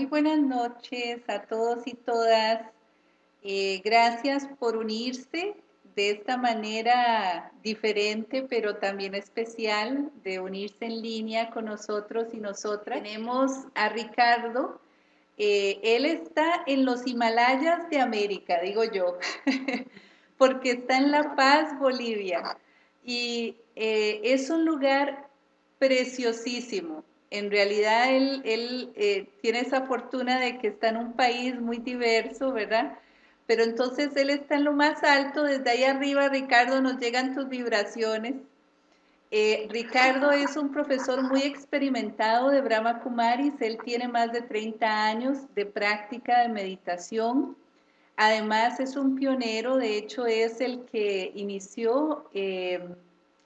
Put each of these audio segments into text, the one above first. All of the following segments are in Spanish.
muy buenas noches a todos y todas. Eh, gracias por unirse de esta manera diferente, pero también especial, de unirse en línea con nosotros y nosotras. Tenemos a Ricardo. Eh, él está en los Himalayas de América, digo yo, porque está en La Paz, Bolivia. Y eh, es un lugar preciosísimo en realidad él, él eh, tiene esa fortuna de que está en un país muy diverso, ¿verdad? Pero entonces él está en lo más alto, desde ahí arriba, Ricardo, nos llegan tus vibraciones. Eh, Ricardo es un profesor muy experimentado de Brahma Kumaris, él tiene más de 30 años de práctica de meditación. Además es un pionero, de hecho es el que inició eh,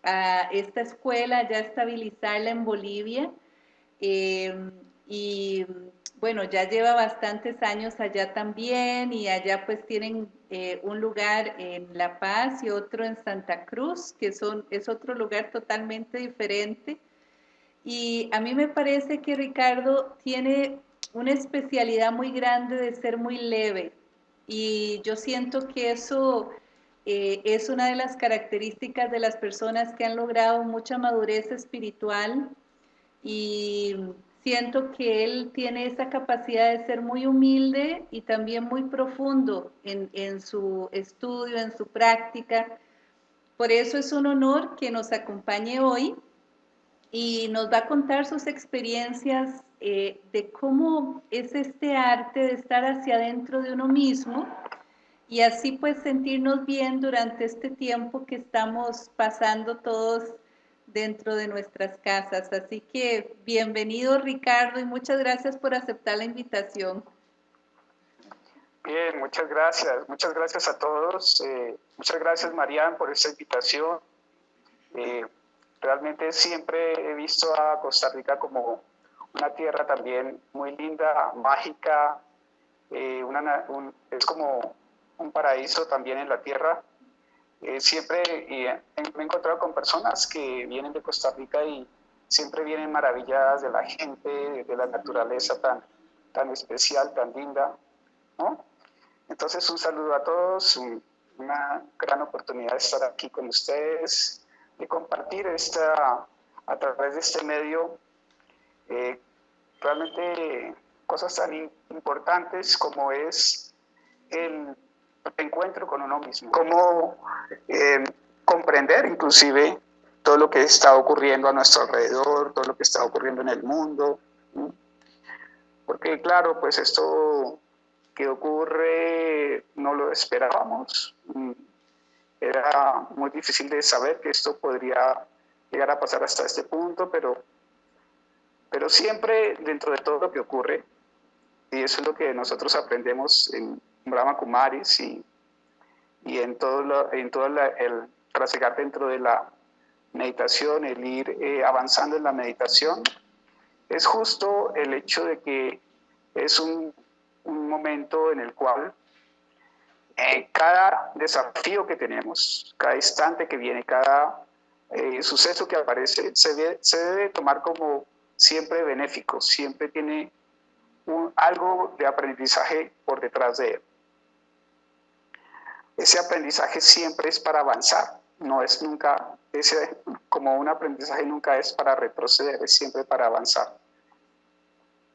a esta escuela, ya estabilizarla en Bolivia Em, y bueno, ya lleva bastantes años allá también y allá pues tienen eh, un lugar en La Paz y otro en Santa Cruz, que son, es otro lugar totalmente diferente. Y a mí me parece que Ricardo tiene una especialidad muy grande de ser muy leve y yo siento que eso eh, es una de las características de las personas que han logrado mucha madurez espiritual y siento que él tiene esa capacidad de ser muy humilde y también muy profundo en, en, su estudio, en su práctica. Por eso es un honor que nos acompañe hoy y nos va a contar sus experiencias eh, de cómo es este arte de estar hacia adentro de uno mismo y así pues sentirnos bien durante este tiempo que estamos pasando todos dentro de nuestras casas. Así que bienvenido Ricardo y muchas gracias por aceptar la invitación. Bien, muchas gracias. Muchas gracias a todos. Eh, muchas gracias Marian por esta invitación. Eh, realmente siempre he visto a Costa Rica como una tierra también muy linda, mágica. Eh, es como un paraíso también en la tierra eh, siempre eh, me he encontrado con personas que vienen de Costa Rica y siempre vienen maravilladas de la gente, de la naturaleza tan, tan especial, tan linda. ¿no? Entonces, un saludo a todos, una gran oportunidad de estar aquí con ustedes, de compartir esta, a través de este medio eh, realmente cosas tan importantes como es el encuentro con uno mismo, cómo eh, comprender inclusive todo lo que está ocurriendo a nuestro alrededor, todo lo que está ocurriendo en el mundo. Porque claro, pues esto que ocurre no lo esperábamos. Era muy difícil de saber que esto podría llegar a pasar hasta este punto, pero, pero siempre dentro de todo lo que ocurre, y eso es lo que nosotros aprendemos en, Brahma Kumaris y, y en todo, en todo el trasegar dentro de la meditación, el ir eh, avanzando en la meditación, es justo el hecho de que es un, momento en el cual eh, cada desafío que tenemos, cada instante que viene, cada eh, suceso que aparece, se debe, se debe, tomar como siempre benéfico, siempre tiene un, algo de aprendizaje por detrás de él ese aprendizaje siempre es para avanzar, no es nunca, ese, como un aprendizaje nunca es para retroceder, es siempre para avanzar.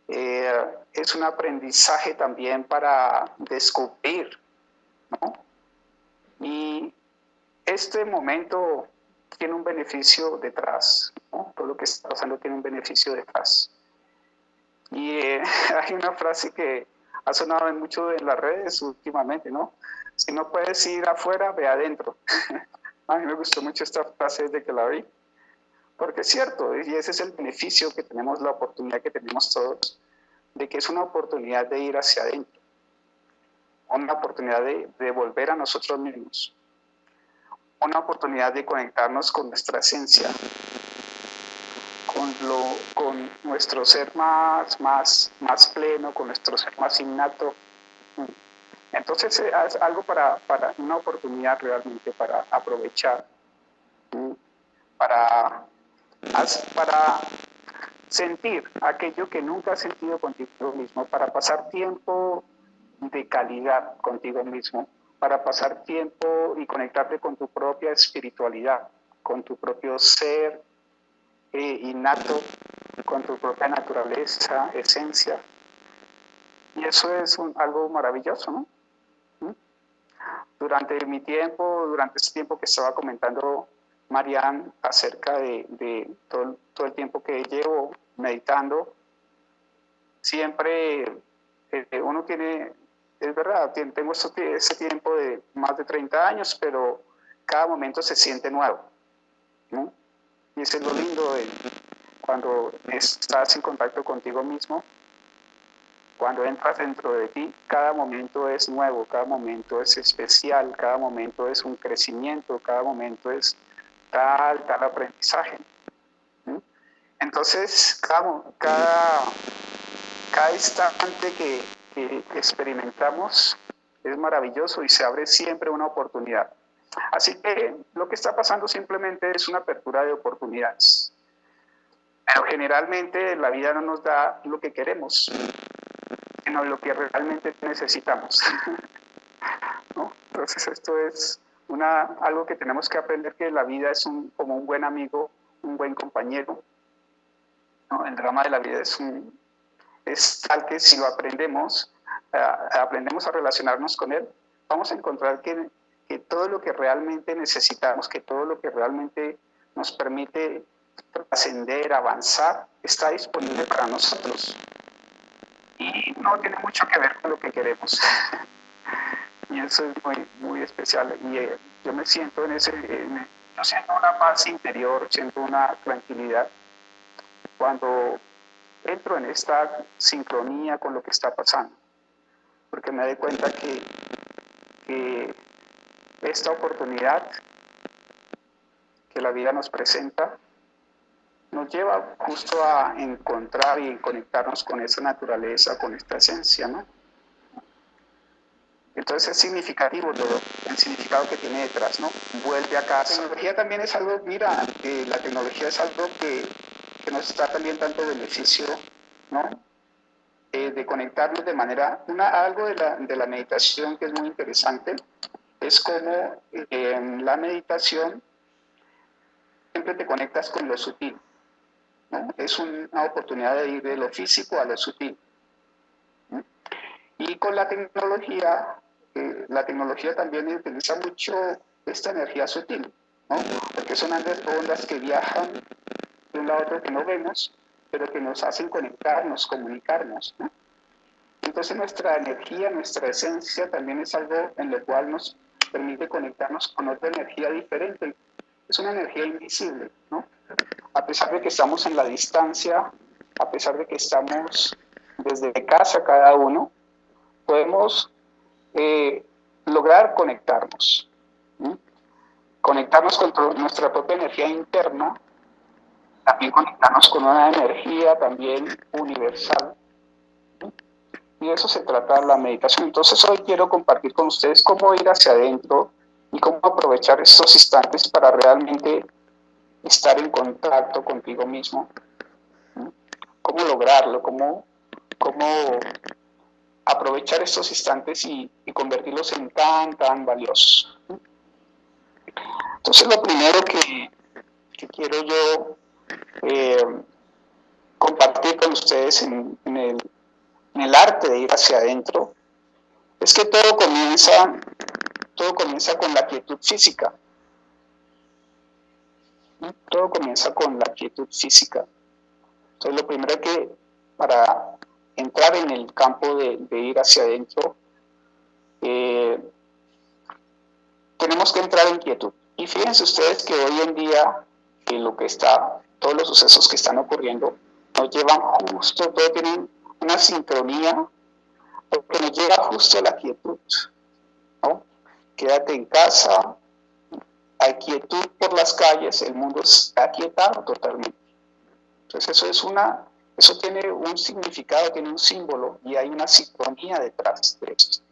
Eh, es un aprendizaje también para descubrir, ¿no? Y este momento tiene un beneficio detrás, ¿no? todo lo que está pasando tiene un beneficio detrás. Y eh, hay una frase que ha sonado en mucho en las redes últimamente, ¿no? Si no puedes ir afuera, ve adentro. A mí me gustó mucho esta frase desde que la vi, porque es cierto, y ese es el beneficio que tenemos, la oportunidad que tenemos todos, de que es una oportunidad de ir hacia adentro, una oportunidad de, volver a nosotros mismos, una oportunidad de conectarnos con nuestra esencia, con, con nuestro ser más, más, más pleno, con nuestro ser más innato, entonces eh, es algo para, una oportunidad realmente para aprovechar, para, sentir aquello que nunca has sentido contigo mismo, para pasar tiempo de calidad contigo mismo, para pasar tiempo y conectarte con tu propia espiritualidad, con tu propio ser eh, innato, con tu propia naturaleza, esencia. Y eso es algo maravilloso, ¿no? Durante mi tiempo, durante ese tiempo que estaba comentando Marianne acerca de, todo, el tiempo que llevo meditando, siempre eh, uno tiene, es verdad, tengo ese tiempo de más de 30 años, pero cada momento se siente nuevo. Y eso es lo lindo de cuando estás en contacto contigo mismo, cuando entras dentro de ti, cada momento es nuevo, cada momento es especial, cada momento es un crecimiento, cada momento es tal, tal aprendizaje. Entonces, cada, cada, cada instante que, que experimentamos es maravilloso y se abre siempre una oportunidad. Así que lo que está pasando simplemente es una apertura de oportunidades. Pero generalmente la vida no nos da lo que queremos, sino lo que realmente necesitamos. Entonces esto es una, algo que tenemos que aprender que la vida es un, como un buen amigo, un buen compañero. El drama de la vida es, un, es tal que si lo aprendemos, aprendemos a relacionarnos con él, vamos a encontrar que, que todo lo que realmente necesitamos, que todo lo que realmente nos permite trascender, avanzar, está disponible para nosotros. No tiene mucho que ver con lo que queremos. y eso es muy, muy especial. Y eh, yo me siento en ese, yo siento una paz interior, siento una tranquilidad cuando entro en esta sincronía con lo que está pasando, porque me doy cuenta que, que esta oportunidad que la vida nos presenta nos lleva justo a encontrar y conectarnos con esa naturaleza, con esta esencia, ¿no? Entonces es significativo todo, el significado que tiene detrás, ¿no? Vuelve a casa. La tecnología también es algo, mira, eh, la tecnología es algo que, que, nos está también dando beneficio, ¿no? Eh, de conectarnos de manera, una, algo de la, de la meditación que es muy interesante, es como eh, en la meditación siempre te conectas con lo sutil, ¿no? Es una oportunidad de ir de lo físico a lo sutil. Y con la tecnología la tecnología también utiliza mucho esta energía sutil, ¿no? porque son ondas que viajan de un lado a otro que no vemos, pero que nos hacen conectarnos, comunicarnos. ¿no? Entonces nuestra energía, nuestra esencia también es algo en lo cual nos permite conectarnos con otra energía diferente. Es una energía invisible, ¿no? A pesar de que estamos en la distancia, a pesar de que estamos desde casa cada uno, podemos eh, lograr conectarnos. Conectarnos con nuestra propia energía interna, también conectarnos con una energía también universal. Y de eso se trata la meditación. Entonces hoy quiero compartir con ustedes cómo ir hacia adentro y cómo aprovechar estos instantes para realmente estar en contacto contigo mismo. Cómo lograrlo, cómo, cómo aprovechar estos instantes y, convertirlos en tan, tan valiosos. Entonces lo primero que, quiero yo eh, compartir con ustedes en, el, en, el, arte de ir hacia adentro es que todo comienza, todo comienza con la quietud física. Todo comienza con la quietud física. Entonces lo primero que para entrar en el campo de, ir hacia adentro, eh, tenemos que entrar en quietud. Y fíjense ustedes que hoy en día, en lo que está, todos los sucesos que están ocurriendo, nos llevan justo, todo tienen una sincronía, porque nos llega justo la quietud. Quédate en casa, hay quietud por las calles, el mundo está quietado totalmente. Entonces eso es una eso tiene un significado, tiene un símbolo y hay una sincronía detrás de esto.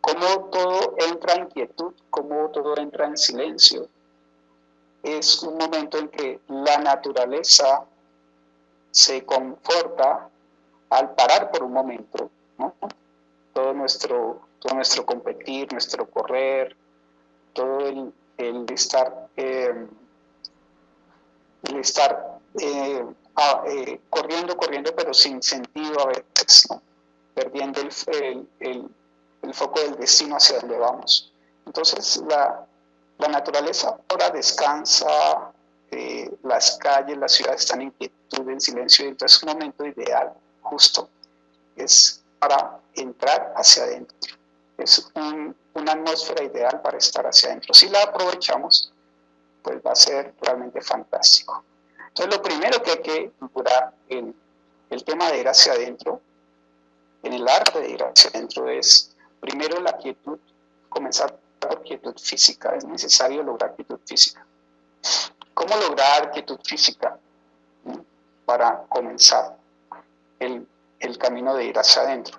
Cómo todo entra en quietud, cómo todo entra en silencio. Es un momento en que la naturaleza se conforta al parar por un momento, todo, nuestro, todo nuestro competir, nuestro correr, todo el, estar, eh, el estar eh, eh, corriendo, corriendo, pero sin sentido a veces, perdiendo el, el, foco del destino hacia donde vamos. Entonces la, la naturaleza ahora descansa, las calles, las ciudades están en quietud, en silencio, y entonces es un momento ideal, justo, es para entrar hacia adentro. Es una atmósfera ideal para estar hacia adentro. Si la aprovechamos, pues va a ser realmente fantástico. Entonces, lo primero que hay que procurar en el tema de ir hacia adentro, en el arte de ir hacia adentro, es primero la quietud, comenzar por quietud física. Es necesario lograr quietud física. ¿Cómo lograr quietud física? Para comenzar el, el camino de ir hacia adentro.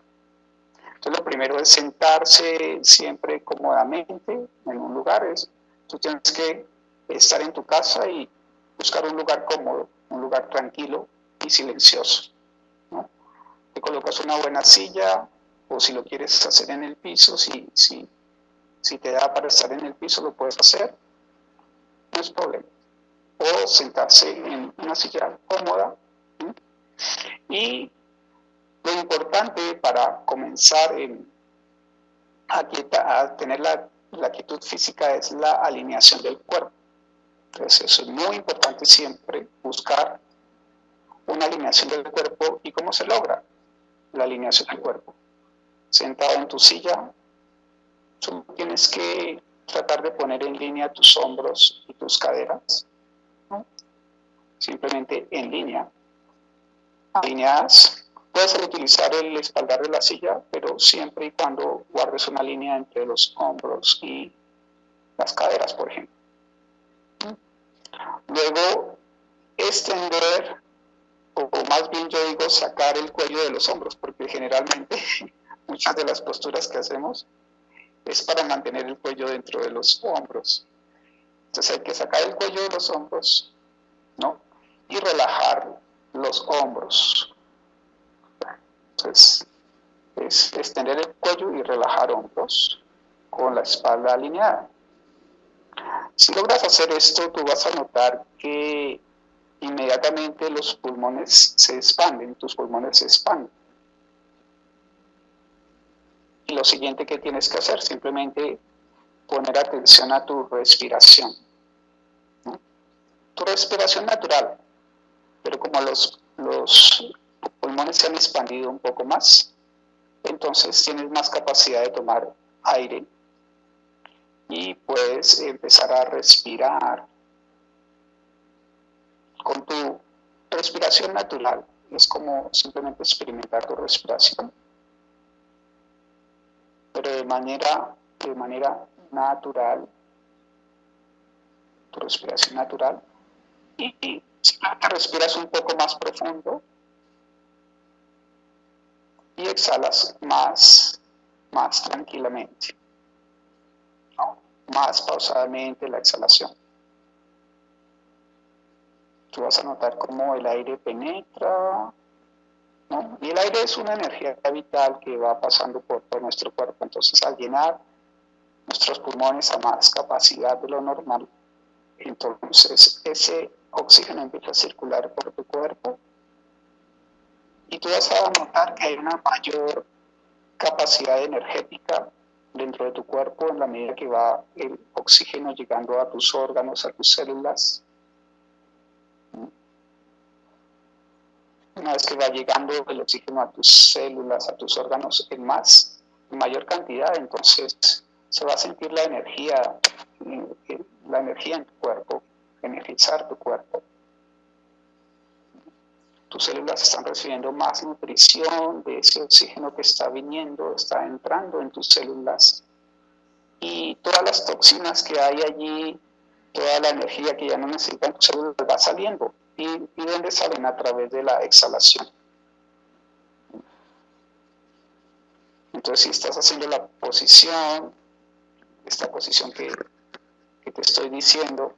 Entonces lo primero es sentarse siempre cómodamente en un lugar. Es, tú tienes que estar en tu casa y buscar un lugar cómodo, un lugar tranquilo y silencioso. Te colocas una buena silla o si lo quieres hacer en el piso, si, si, si te da para estar en el piso lo puedes hacer, no es problema. O sentarse en una silla cómoda y lo importante para comenzar a, tener la, la quietud física es la alineación del cuerpo. Entonces es muy importante siempre, buscar una alineación del cuerpo. ¿Y cómo se logra la alineación del cuerpo? Sentado en tu silla, tú tienes que tratar de poner en línea tus hombros y tus caderas. Simplemente en línea. Alineadas Puedes utilizar el espaldar de la silla, pero siempre y cuando guardes una línea entre los hombros y las caderas, por ejemplo. Luego, extender, o más bien yo digo sacar el cuello de los hombros, porque generalmente muchas de las posturas que hacemos es para mantener el cuello dentro de los hombros. Entonces hay que sacar el cuello de los hombros, ¿no? Y relajar los hombros. Entonces, es extender el cuello y relajar hombros con la espalda alineada. Si logras hacer esto, tú vas a notar que inmediatamente los pulmones se expanden, tus pulmones se expanden. Y lo siguiente que tienes que hacer, simplemente poner atención a tu respiración. Tu respiración natural, pero como los, los pulmones se han expandido un poco más, entonces tienes más capacidad de tomar aire y puedes empezar a respirar con tu respiración natural. Es como simplemente experimentar tu respiración, pero de manera, de manera natural, tu respiración natural. Y, simplemente respiras un poco más profundo y exhalas más, más tranquilamente, más pausadamente la exhalación. Tú vas a notar cómo el aire penetra, y el aire es una energía vital que va pasando por todo nuestro cuerpo, entonces al llenar nuestros pulmones a más capacidad de lo normal, entonces ese oxígeno empieza a circular por tu cuerpo y tú vas a notar que hay una mayor capacidad energética dentro de tu cuerpo en la medida que va el oxígeno llegando a tus órganos, a tus células. Una vez que va llegando el oxígeno a tus células, a tus órganos en más, en mayor cantidad, entonces se va a sentir la energía, eh, la energía en tu cuerpo, energizar tu cuerpo tus células están recibiendo más nutrición de ese oxígeno que está viniendo, está entrando en tus células. Y todas las toxinas que hay allí, toda la energía que ya no necesitan tus células va saliendo. ¿Y, y dónde salen? A través de la exhalación. Entonces, si estás haciendo la posición, esta posición que, que te estoy diciendo,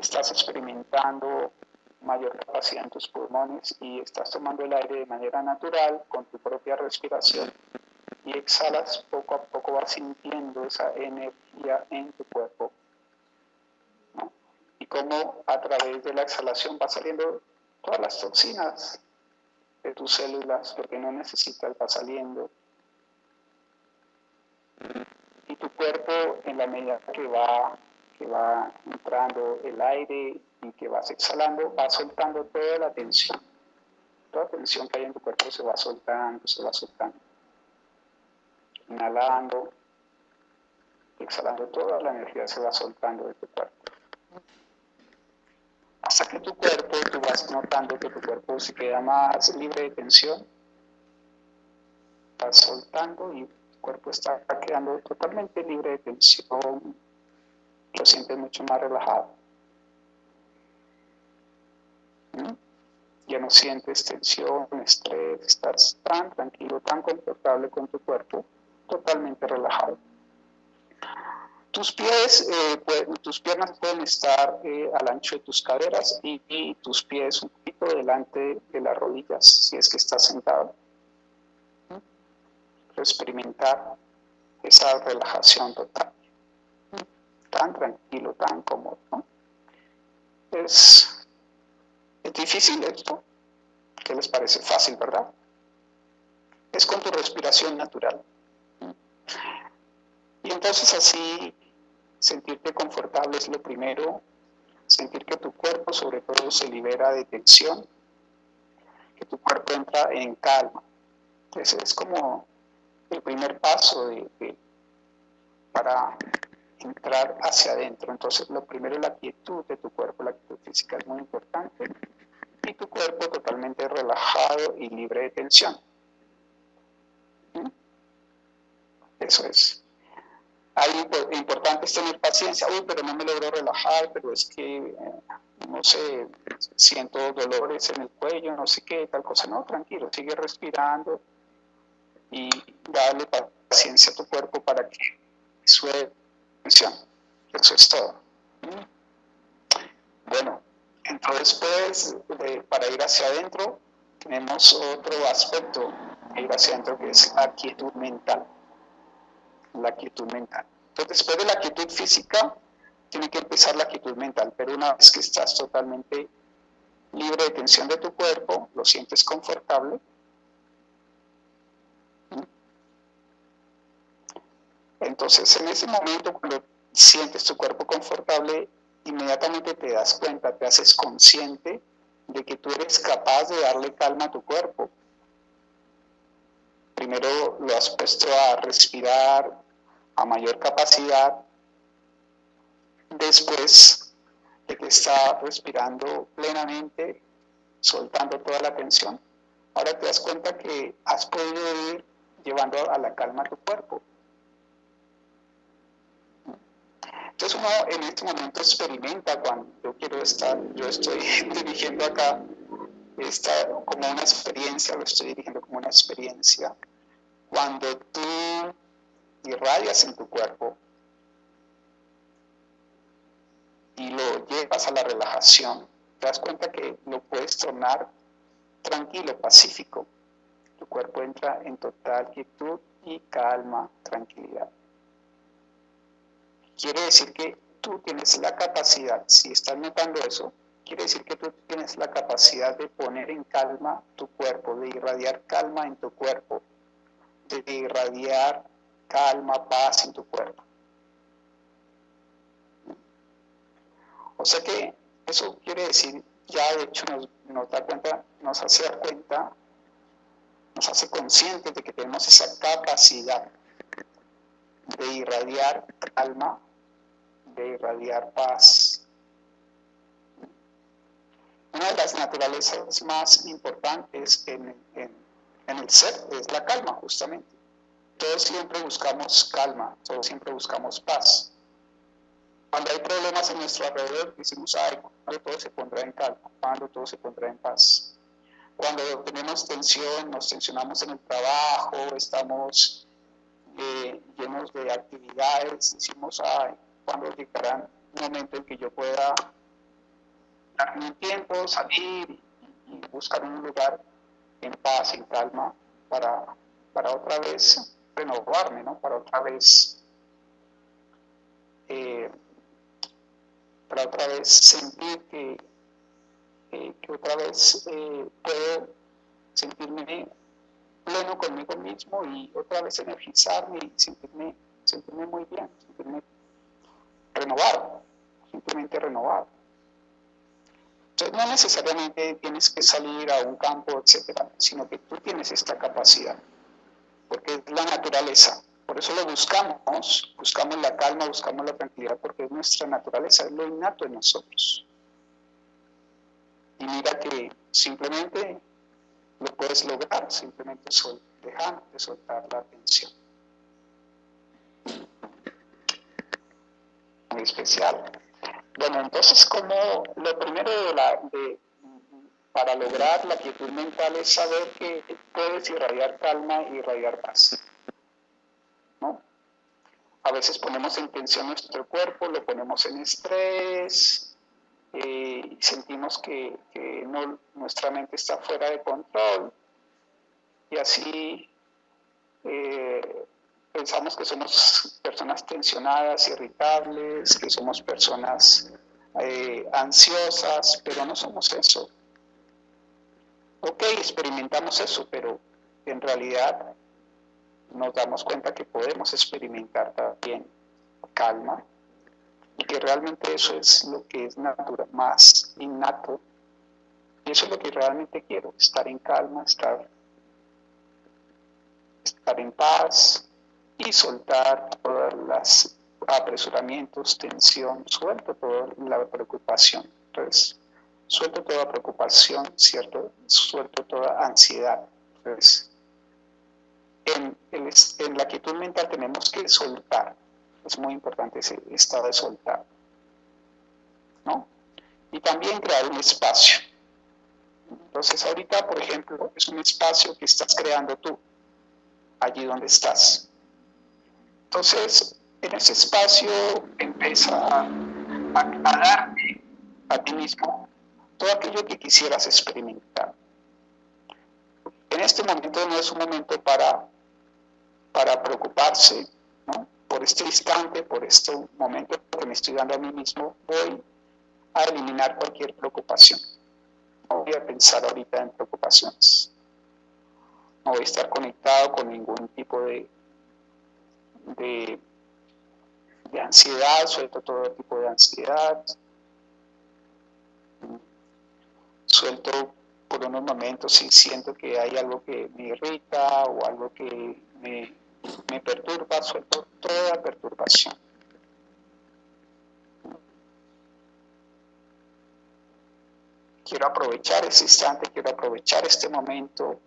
estás experimentando mayor capacidad en tus pulmones y estás tomando el aire de manera natural con tu propia respiración y exhalas, poco a poco vas sintiendo esa energía en tu cuerpo. Y cómo a través de la exhalación va saliendo todas las toxinas de tus células, lo que no necesitas va saliendo. Y tu cuerpo, en la medida que va, que va entrando el aire y que vas exhalando, va soltando toda la tensión. Toda tensión que hay en tu cuerpo se va soltando, se va soltando. Inhalando, exhalando, toda la energía se va soltando de tu cuerpo. Hasta que tu cuerpo, tú vas notando que tu cuerpo se queda más libre de tensión, vas soltando y tu cuerpo está quedando totalmente libre de tensión, lo sientes mucho más relajado. Ya no sientes tensión, estrés, estás tan tranquilo, tan confortable con tu cuerpo, totalmente relajado. Tus pies, eh, tus piernas pueden estar eh, al ancho de tus caderas y, tus pies un poquito delante de las rodillas, si es que estás sentado. Experimentar esa relajación total. Tan tranquilo, tan cómodo. Es ¿Es difícil esto? ¿Qué les parece fácil, verdad? Es con tu respiración natural. Y entonces así sentirte confortable es lo primero, sentir que tu cuerpo sobre todo se libera de tensión, que tu cuerpo entra en calma. Ese es como el primer paso para entrar hacia adentro. Entonces, lo primero es la quietud de tu cuerpo, la quietud física es muy importante. Y tu cuerpo totalmente relajado y libre de tensión. ¿Mm? Eso es. Ahí importante es tener paciencia. Uy, pero no me logro relajar, pero es que, eh, no sé, siento dolores en el cuello, no sé qué, tal cosa. No, tranquilo, sigue respirando y dale paciencia a tu cuerpo para que eso es todo. Bueno, entonces pues para ir hacia adentro tenemos otro aspecto de ir hacia adentro que es la quietud mental. La quietud mental. Entonces después de la quietud física tiene que empezar la quietud mental, pero una vez que estás totalmente libre de tensión de tu cuerpo, lo sientes confortable, Entonces, en ese momento, cuando sientes tu cuerpo confortable, inmediatamente te das cuenta, te haces consciente de que tú eres capaz de darle calma a tu cuerpo. Primero lo has puesto a respirar a mayor capacidad. Después de que está respirando plenamente, soltando toda la tensión, ahora te das cuenta que has podido ir llevando a la calma a tu cuerpo. Entonces uno en este momento experimenta cuando yo quiero estar, yo estoy dirigiendo acá esta, como una experiencia, lo estoy dirigiendo como una experiencia. Cuando tú irradias en tu cuerpo y lo llevas a la relajación, te das cuenta que lo puedes tornar tranquilo, pacífico. Tu cuerpo entra en total quietud y calma, tranquilidad. Quiere decir que tú tienes la capacidad, si estás notando eso, quiere decir que tú tienes la capacidad de poner en calma tu cuerpo, de irradiar calma en tu cuerpo, de irradiar calma, paz en tu cuerpo. O sea que eso quiere decir, ya de hecho nos, da cuenta, nos hace dar cuenta, nos hace conscientes de que tenemos esa capacidad de irradiar calma, de irradiar paz. Una de las naturalezas más importantes en, el ser es la calma, justamente. Todos siempre buscamos calma, todos siempre buscamos paz. Cuando hay problemas en nuestro alrededor, decimos, ay, cuando todo se pondrá en calma, cuando todo se pondrá en paz. Cuando tenemos tensión, nos tensionamos en el trabajo, estamos eh, llenos de actividades, decimos, ay, cuando llegará un momento en que yo pueda darme un tiempo, salir y buscar un lugar en paz, en calma, para, para otra vez renovarme, ¿no? Para otra vez, eh, para otra vez sentir que, que otra vez eh, puedo sentirme pleno conmigo mismo y otra vez energizarme y sentirme, sentirme muy bien, sentirme renovado, simplemente renovado. Entonces no necesariamente tienes que salir a un campo, etcétera, sino que tú tienes esta capacidad, porque es la naturaleza. Por eso lo buscamos, buscamos la calma, buscamos la tranquilidad, porque es nuestra naturaleza, es lo innato en nosotros. Y mira que simplemente lo puedes lograr, simplemente sol, dejando de soltar la atención. Especial. Bueno, entonces como lo primero para lograr la quietud mental es saber que puedes irradiar calma y irradiar paz. ¿no? A veces ponemos en tensión nuestro cuerpo, lo ponemos en estrés, eh, sentimos que, nuestra mente está fuera de control y así eh, pensamos que somos personas tensionadas, irritables, que somos personas eh, ansiosas, pero no somos eso. Ok, experimentamos eso, pero en realidad nos damos cuenta que podemos experimentar también calma y que realmente eso es lo que es natural, más innato. Y eso es lo que realmente quiero, estar en calma, estar, estar en paz, y soltar todos los apresuramientos, tensión, suelto toda la preocupación. Entonces, suelto toda preocupación, ¿cierto? Suelto toda ansiedad. Entonces, en, en la quietud mental tenemos que soltar. Es muy importante ese estado de soltar. ¿No? Y también crear un espacio. Entonces, ahorita, por ejemplo, es un espacio que estás creando tú, allí donde estás. Entonces, en ese espacio empieza a, darte a ti mismo todo aquello que quisieras experimentar. En este momento no es un momento para, para preocuparse, ¿no? Por este instante, por este momento que me estoy dando a mí mismo, voy a eliminar cualquier preocupación. No voy a pensar ahorita en preocupaciones. No voy a estar conectado con ningún tipo de de, ansiedad, suelto todo tipo de ansiedad, suelto por unos momentos si siento que hay algo que me irrita o algo que me, me perturba, suelto toda perturbación. Quiero aprovechar ese instante, quiero aprovechar este momento,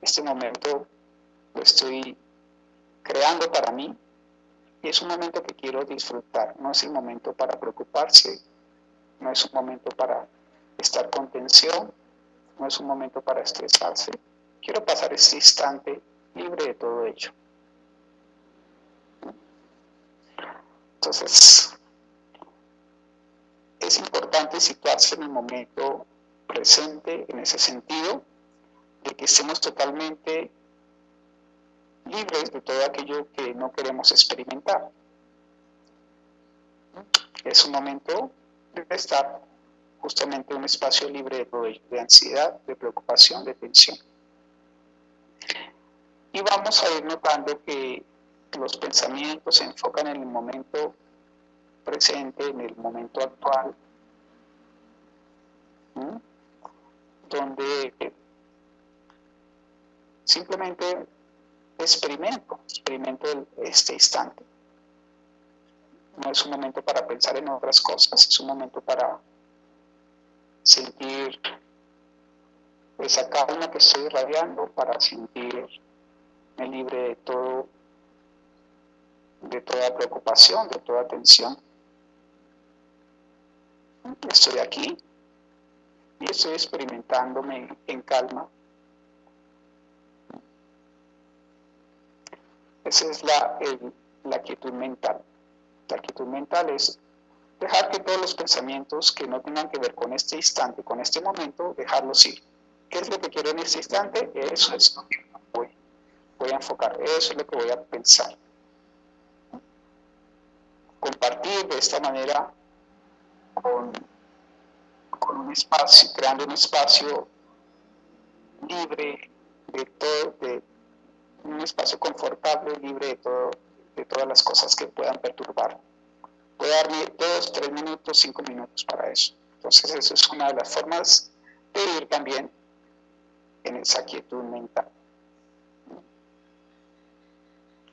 este momento lo estoy creando para mí y es un momento que quiero disfrutar, no es el momento para preocuparse, no es un momento para estar con tensión, no es un momento para estresarse. Quiero pasar este instante libre de todo ello. Entonces, es importante situarse en el momento presente en ese sentido, de que estemos totalmente libres de todo aquello que no queremos experimentar. Es un momento de estar justamente en un espacio libre de ansiedad, de preocupación, de tensión. Y vamos a ir notando que los pensamientos se enfocan en el momento presente, en el momento actual, donde simplemente experimento, experimento este instante. No es un momento para pensar en otras cosas, es un momento para sentir esa calma que estoy irradiando, para sentirme libre de todo, de toda preocupación, de toda tensión. Estoy aquí y estoy experimentándome en calma Esa es la, la quietud mental. La quietud mental es dejar que todos los pensamientos que no tengan que ver con este instante, con este momento, dejarlos ir. ¿Qué es lo que quiero en este instante? Eso es lo que voy, voy a enfocar, eso es lo que voy a pensar. Compartir de esta manera con, con un espacio, creando un espacio libre de todo, de un espacio confortable, libre de, todo, de todas las cosas que puedan perturbar. A darme dos, tres minutos, cinco minutos para eso. Entonces, eso es una de las formas de ir también en esa quietud mental.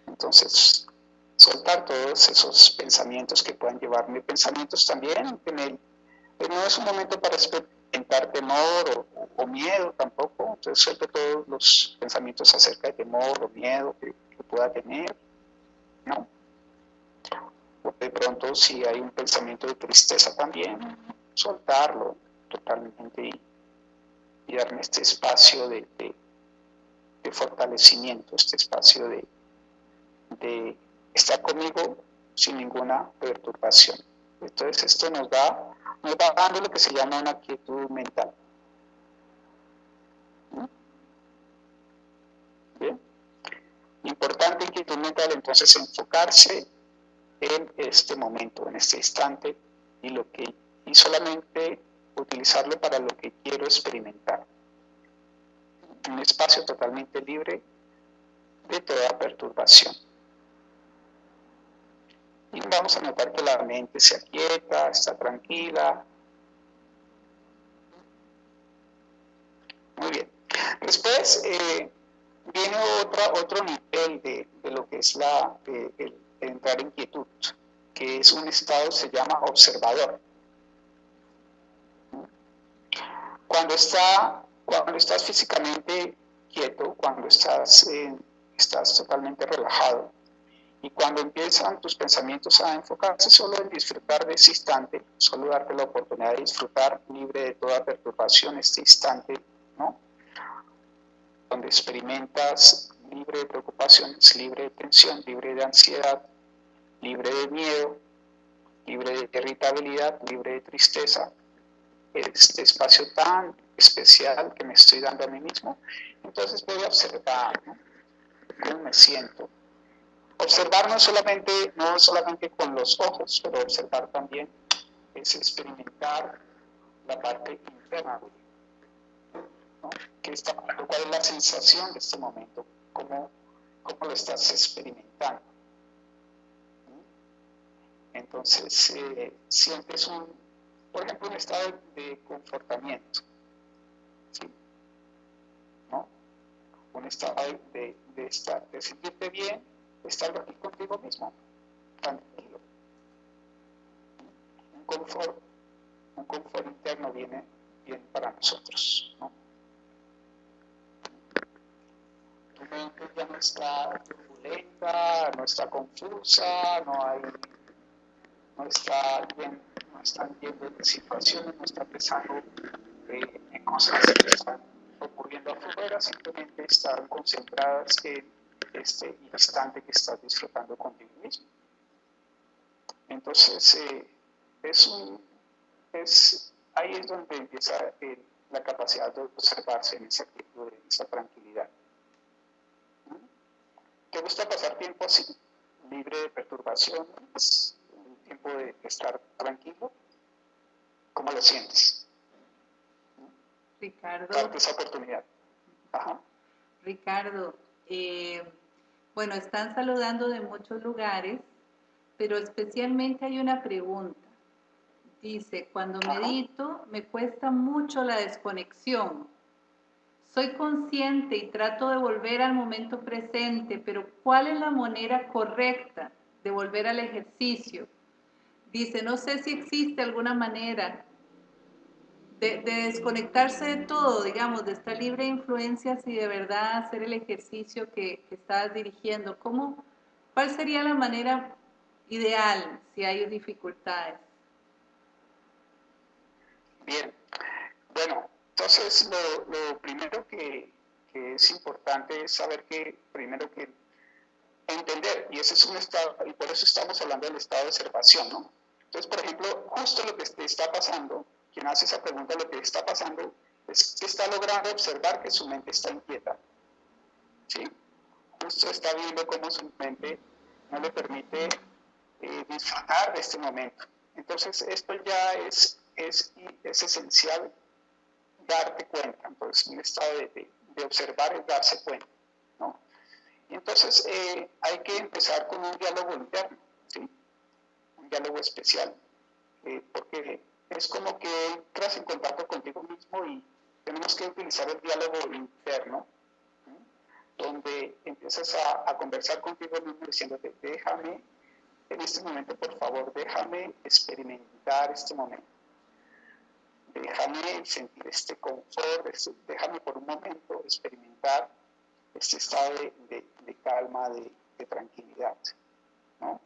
Entonces, soltar todos esos pensamientos que puedan llevarme, pensamientos también en el, no es un momento para experimentar temor o, miedo tampoco, entonces suelto todos los pensamientos acerca de temor o miedo que, pueda tener, ¿no? de pronto si hay un pensamiento de tristeza también, soltarlo totalmente y, darme este espacio de, fortalecimiento, este espacio de, de estar conmigo sin ninguna perturbación. Entonces esto nos da, nos va dando lo que se llama una quietud mental. Bien. Importante quietud mental entonces enfocarse en este momento, en este instante, y, lo que, y solamente utilizarlo para lo que quiero experimentar. Un espacio totalmente libre de toda perturbación. Y vamos a notar que la mente se aquieta, está tranquila. Muy bien. Después eh, viene otra, otro nivel de, lo que es la, el, entrar en quietud, que es un estado, se llama observador. Cuando, está, cuando estás físicamente quieto, cuando estás, estás totalmente relajado, y cuando empiezan tus pensamientos a enfocarse solo en disfrutar de ese instante, solo darte la oportunidad de disfrutar libre de toda perturbación este instante, ¿no? Donde experimentas libre de preocupaciones, libre de tensión, libre de ansiedad, libre de miedo, libre de irritabilidad, libre de tristeza, este espacio tan especial que me estoy dando a mí mismo, entonces voy a observar cómo me siento. Observar no solamente, no solamente con los ojos, pero observar también es experimentar la parte interna. ¿no? está, ¿Cuál es la sensación de este momento? ¿Cómo, cómo lo estás experimentando? Entonces, eh, siempre es un, por ejemplo, un estado de confortamiento. Un estado de, estar, de sentirte bien, de estar aquí contigo mismo, tranquilo. Un confort, un confort interno viene bien para nosotros. ¿no? Ya no está turbulenta, no está confusa, no hay no está bien, no están viendo situaciones, no está pensando eh, en cosas que están ocurriendo afuera, simplemente están concentradas en este instante que estás disfrutando contigo mismo. Entonces, eh, es un, es, ahí es donde empieza eh, la capacidad de observarse en esa actitud, en esa tranquilidad. ¿Te gusta pasar tiempo así, libre de perturbaciones? tiempo de estar tranquilo? ¿Cómo lo sientes? Ricardo. Darte esa oportunidad. Ricardo, eh, bueno, están saludando de muchos lugares, pero especialmente hay una pregunta. Dice, cuando medito me cuesta mucho la desconexión. Soy consciente y trato de volver al momento presente, pero ¿cuál es la manera correcta de volver al ejercicio? Dice, no sé si existe alguna manera de, desconectarse de todo, digamos, de estar libre de influencias y de verdad hacer el ejercicio que, estás dirigiendo. ¿Cómo, ¿Cuál sería la manera ideal si hay dificultades? Bien, bueno, entonces lo, primero que, que, es importante es saber que primero que entender, y ese es un estado, y por eso estamos hablando del estado de observación, ¿no? Entonces, por ejemplo, justo lo que te está pasando, quien hace esa pregunta, lo que está pasando es que está logrando observar que su mente está inquieta. ¿Sí? Justo está viendo cómo su mente no le permite eh, disfrutar de este momento. Entonces, esto ya es, es, es esencial darte cuenta. Entonces, un estado de, de, observar es darse cuenta. ¿no? Entonces, eh, hay que empezar con un diálogo interno, un diálogo especial, eh, porque es como que entras en contacto contigo mismo y tenemos que utilizar el diálogo interno, donde empiezas a, conversar contigo mismo diciéndote, déjame, en este momento, por favor, déjame experimentar este momento. Déjame sentir este confort, este, déjame por un momento experimentar este estado de, de, calma, de, tranquilidad. ¿no?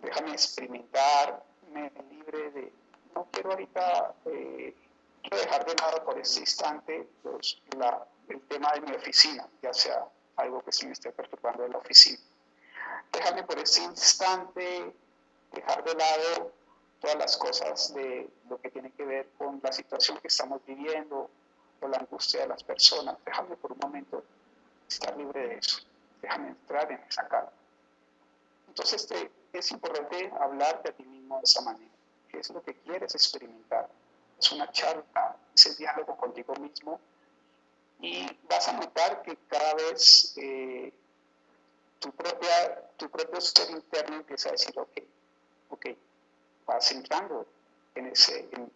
Déjame experimentarme libre de, no quiero ahorita eh, quiero dejar de lado por este instante los, la, el tema de mi oficina, ya sea algo que se me esté perturbando de la oficina. Déjame por este instante dejar de lado todas las cosas de lo que tiene que ver con la situación que estamos viviendo o la angustia de las personas. Déjame por un momento estar libre de eso. Déjame entrar en esa calma. Entonces te, es importante hablarte a ti mismo de esa manera. ¿Qué es lo que quieres experimentar? es una charla, ese diálogo contigo mismo y vas a notar que cada vez eh, tu, propia, tu propio ser interno empieza a decir, ok, ok, vas entrando en ese, en,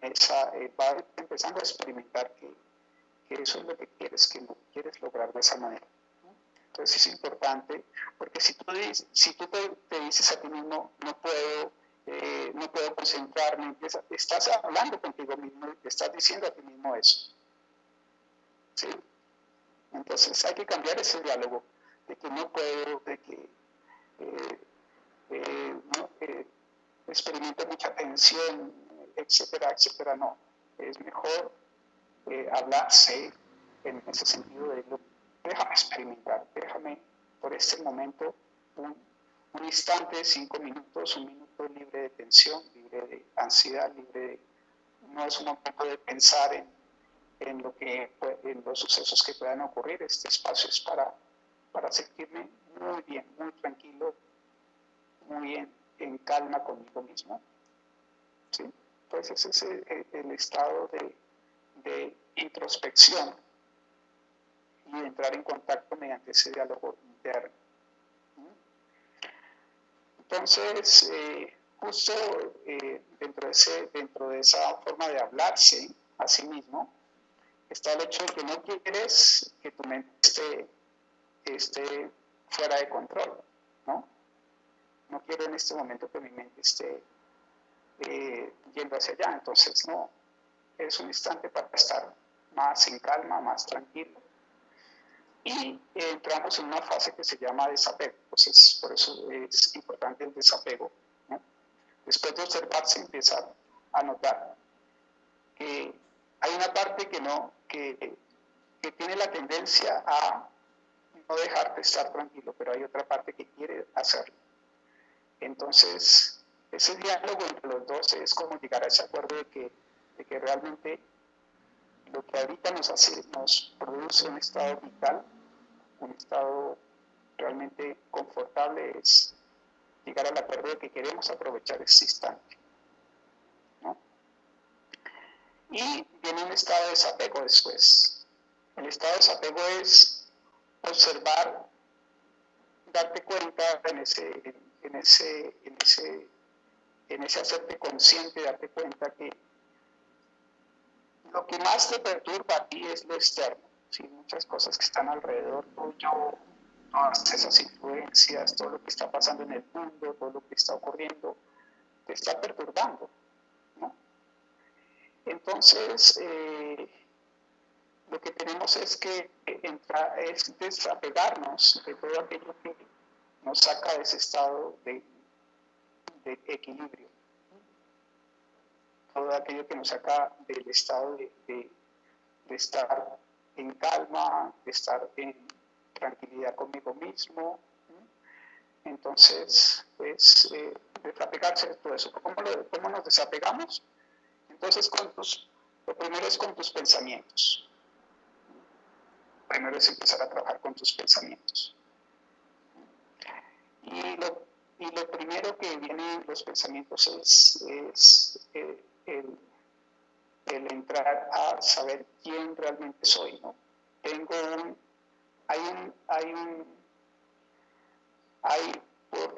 esa, eh, vas empezando a experimentar que, eso es lo que quieres, que no quieres lograr de esa manera. Entonces es importante, porque si tú, si tú te, dices a ti mismo, no puedo, eh, no puedo concentrarme, estás hablando contigo mismo estás diciendo a ti mismo eso. ¿Sí? Entonces hay que cambiar ese diálogo de que no puedo, de que eh, eh, no, experimento mucha tensión, etcétera, etcétera. No, es mejor hablarse en ese sentido de déjame experimentar, déjame por este momento un, instante, cinco minutos, un minuto libre de tensión, libre de ansiedad, libre de, no es un momento de pensar en, en, lo que, en los sucesos que puedan ocurrir, este espacio es para, para sentirme muy bien, muy tranquilo, muy en, en calma conmigo mismo. ¿Sí? Pues ese es el, estado de, introspección y entrar en contacto mediante ese diálogo interno. Entonces, eh, justo eh, dentro, de ese, dentro de esa forma de hablarse a sí mismo, está el hecho de que no quieres que tu mente esté, fuera de control, ¿no? No quiero en este momento que mi mente esté eh, yendo hacia allá, entonces no, es un instante para estar más en calma, más tranquilo, y entramos en una fase que se llama desapego. Entonces, por eso es importante el desapego. Después de observar, se empieza a notar que hay una parte que no, que, que tiene la tendencia a no dejarte estar tranquilo, pero hay otra parte que quiere hacerlo. Entonces, ese diálogo entre los dos es como llegar a ese acuerdo de que, de que realmente lo que ahorita nos hace, nos produce un estado vital un estado realmente confortable es llegar al acuerdo de que queremos aprovechar este instante. Y viene un estado de desapego después. El estado de desapego es observar, darte cuenta en ese, en ese, en ese, en ese hacerte consciente, darte cuenta que lo que más te perturba a ti es lo externo muchas cosas que están alrededor tuyo, todas esas influencias, todo lo que está pasando en el mundo, todo lo que está ocurriendo, te está perturbando. ¿no? Entonces, eh, lo que tenemos es que es desapegarnos de todo aquello que nos saca de ese estado de, de equilibrio todo aquello que nos saca del estado de, de, de estar en calma, estar en tranquilidad conmigo mismo. Entonces, es eh, desapegarse de todo eso. ¿Cómo, ¿Cómo, nos desapegamos? Entonces, con tus, lo primero es con tus pensamientos. Primero es empezar a trabajar con tus pensamientos. Y lo, y lo primero que viene en los pensamientos es, eh, el, entrar a saber quién realmente soy. ¿no? Tengo un, hay un, hay un hay,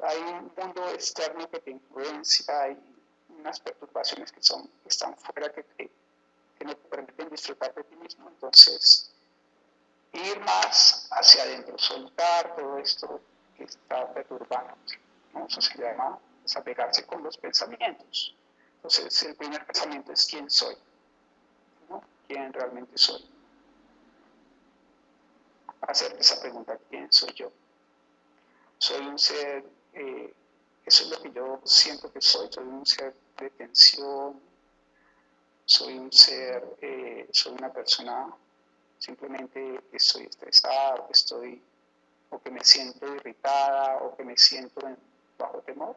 hay un mundo externo que te influencia, hay unas perturbaciones que, son, que están fuera que, que no te permiten disfrutar de ti mismo. Entonces, ir más hacia adentro, soltar todo esto que está perturbando. Eso se llama desapegarse con los pensamientos. Entonces, el primer pensamiento es quién soy, ¿no? ¿Quién realmente soy? Hacerte esa pregunta, ¿quién soy yo? soy un ser, eh, eso es lo que yo siento que soy, soy un ser de tensión, soy un ser, eh, soy una persona simplemente estoy estresada, o que estoy, o que me siento irritada, o que me siento bajo temor.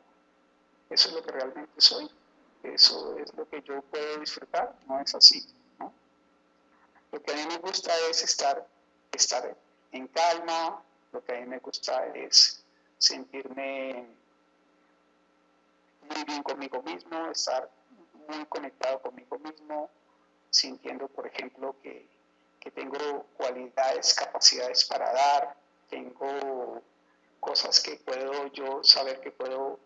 Eso es lo que realmente soy. Eso es lo que yo puedo disfrutar, no es así. Lo que a mí me gusta es estar, estar en calma, lo que a mí me gusta es sentirme muy bien conmigo mismo, estar muy conectado conmigo mismo, sintiendo, por ejemplo, que, tengo cualidades, capacidades para dar, tengo cosas que puedo yo saber que puedo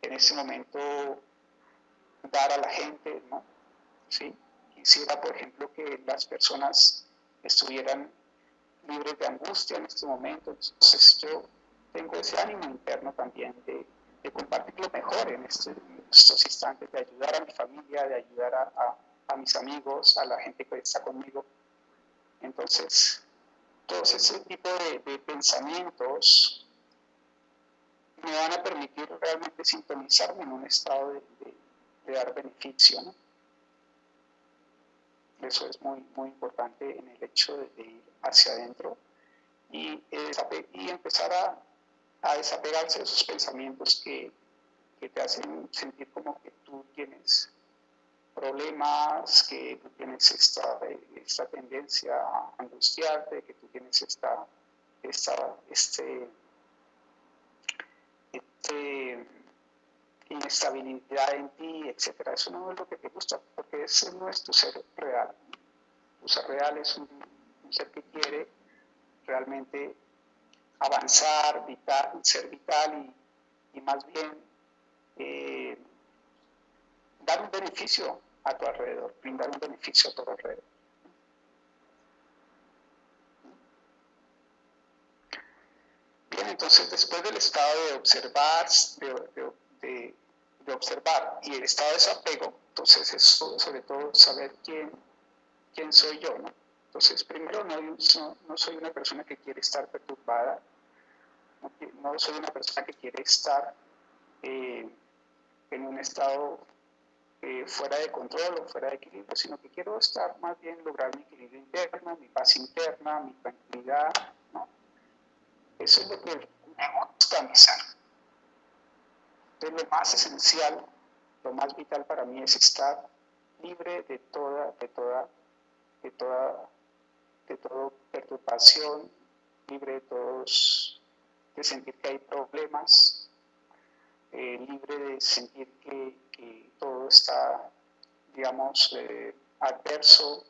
en ese momento dar a la gente, ¿no? ¿Sí? Quisiera, por ejemplo, que las personas estuvieran libres de angustia en este momento, entonces yo tengo ese ánimo interno también de, compartir lo mejor en, este, estos instantes, de ayudar a mi familia, de ayudar a, mis amigos, a la gente que está conmigo. Entonces, todo ese tipo de, pensamientos me van a permitir realmente sintonizarme en un estado de, dar beneficio. Eso es muy, muy importante en el hecho de, ir hacia adentro y, y empezar a, a desapegarse de esos pensamientos que, te hacen sentir como que tú tienes problemas, que tú tienes esta, esta tendencia a angustiarte, que tú tienes esta, esta este, este inestabilidad en ti, etcétera. Eso no es lo que te gusta, porque ese no es tu ser real. Tu ser real es un ser que quiere realmente avanzar, vital, ser vital y, más bien eh, dar un beneficio a tu alrededor, brindar un beneficio a tu alrededor. Bien, entonces después del estado de observar, de, observar y el estado de desapego, entonces es sobre todo saber quién, soy yo. Entonces, primero, no, no, soy una persona que quiere estar perturbada, no, soy una persona que quiere estar eh, en un estado eh, fuera de control o fuera de equilibrio, sino que quiero estar más bien lograr mi equilibrio interno, mi paz interna, mi tranquilidad. ¿no? Eso es lo que me gusta mi ser. Entonces, lo más esencial, lo más vital para mí es estar libre de toda, de toda, de toda, de toda perturbación, libre de todos de sentir que hay problemas, eh, libre de sentir que, todo está, digamos, eh, adverso,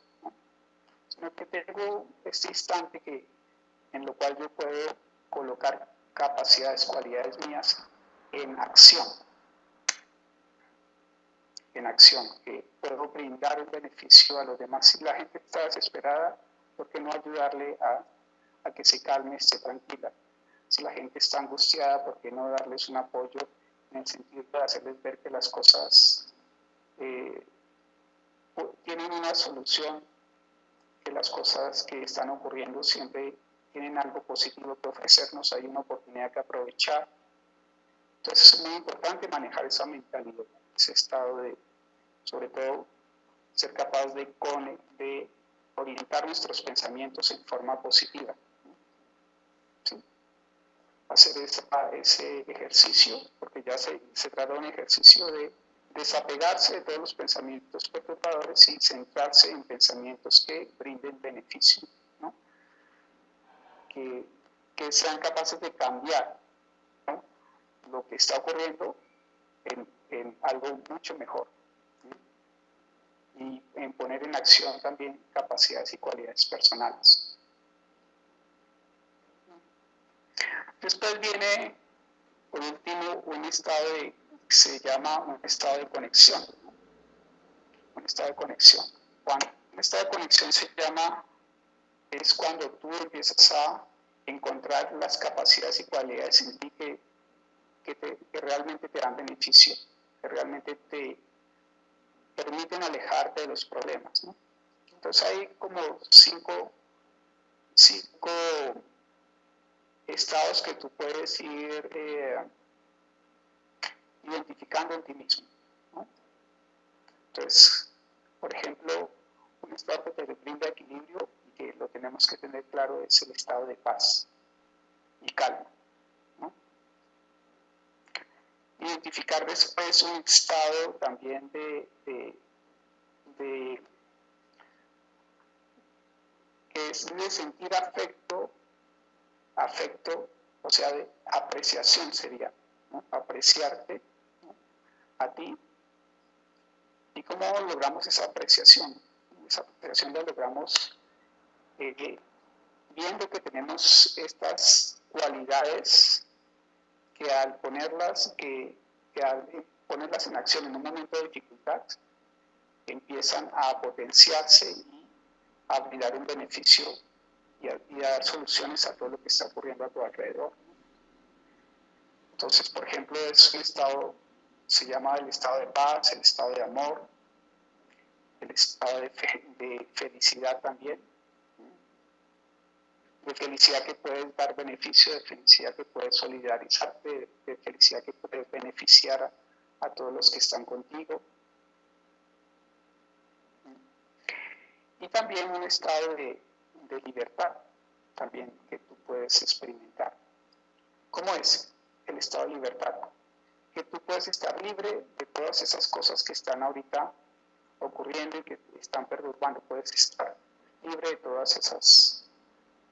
sino que tengo este instante que, en lo cual yo puedo colocar capacidades, cualidades mías en acción, en acción, que puedo brindar un beneficio a los demás. Si la gente está desesperada, ¿por qué no ayudarle a, a que se calme, esté tranquila? si la gente está angustiada, ¿por qué no darles un apoyo en el sentido de hacerles ver que las cosas eh, tienen una solución, que las cosas que están ocurriendo siempre tienen algo positivo que ofrecernos, hay una oportunidad que aprovechar. Entonces es muy importante manejar esa mentalidad, ese estado de, sobre todo, ser capaz de, de orientar nuestros pensamientos en forma positiva hacer ese ejercicio, porque ya se, se trata de un ejercicio de desapegarse de todos los pensamientos perturbadores y centrarse en pensamientos que brinden beneficio, que, que, sean capaces de cambiar lo que está ocurriendo en, en algo mucho mejor y en poner en acción también capacidades y cualidades personales. Después viene, por último, un estado de, se llama un estado de conexión. Un estado de conexión. Un estado de conexión se llama, es cuando tú empiezas a encontrar las capacidades y cualidades en ti que, que, que realmente te dan beneficio, que realmente te permiten alejarte de los problemas. Entonces hay como cinco, cinco estados que tú puedes ir eh, identificando en ti mismo. Entonces, por ejemplo, un estado que te brinda equilibrio y que lo tenemos que tener claro es el estado de paz y calma. identificar después un estado también de, de, de que es de sentir afecto, afecto, o sea, de apreciación sería, apreciarte a ti. ¿Y cómo logramos esa apreciación? Esa apreciación la logramos eh, viendo que tenemos estas cualidades que al ponerlas, que, al ponerlas en acción en un momento de dificultad, empiezan a potenciarse y a brindar un beneficio y a, dar soluciones a todo lo que está ocurriendo a tu alrededor. Entonces, por ejemplo, es un estado, se llama el estado de paz, el estado de amor, el estado de, felicidad también de felicidad que puedes dar beneficio, de felicidad que puedes solidarizarte, de, felicidad que puedes beneficiar a, todos los que están contigo. Y también un estado de, de libertad, también que tú puedes experimentar. ¿Cómo es el estado de libertad? Que tú puedes estar libre de todas esas cosas que están ahorita ocurriendo y que están perturbando. Puedes estar libre de todas esas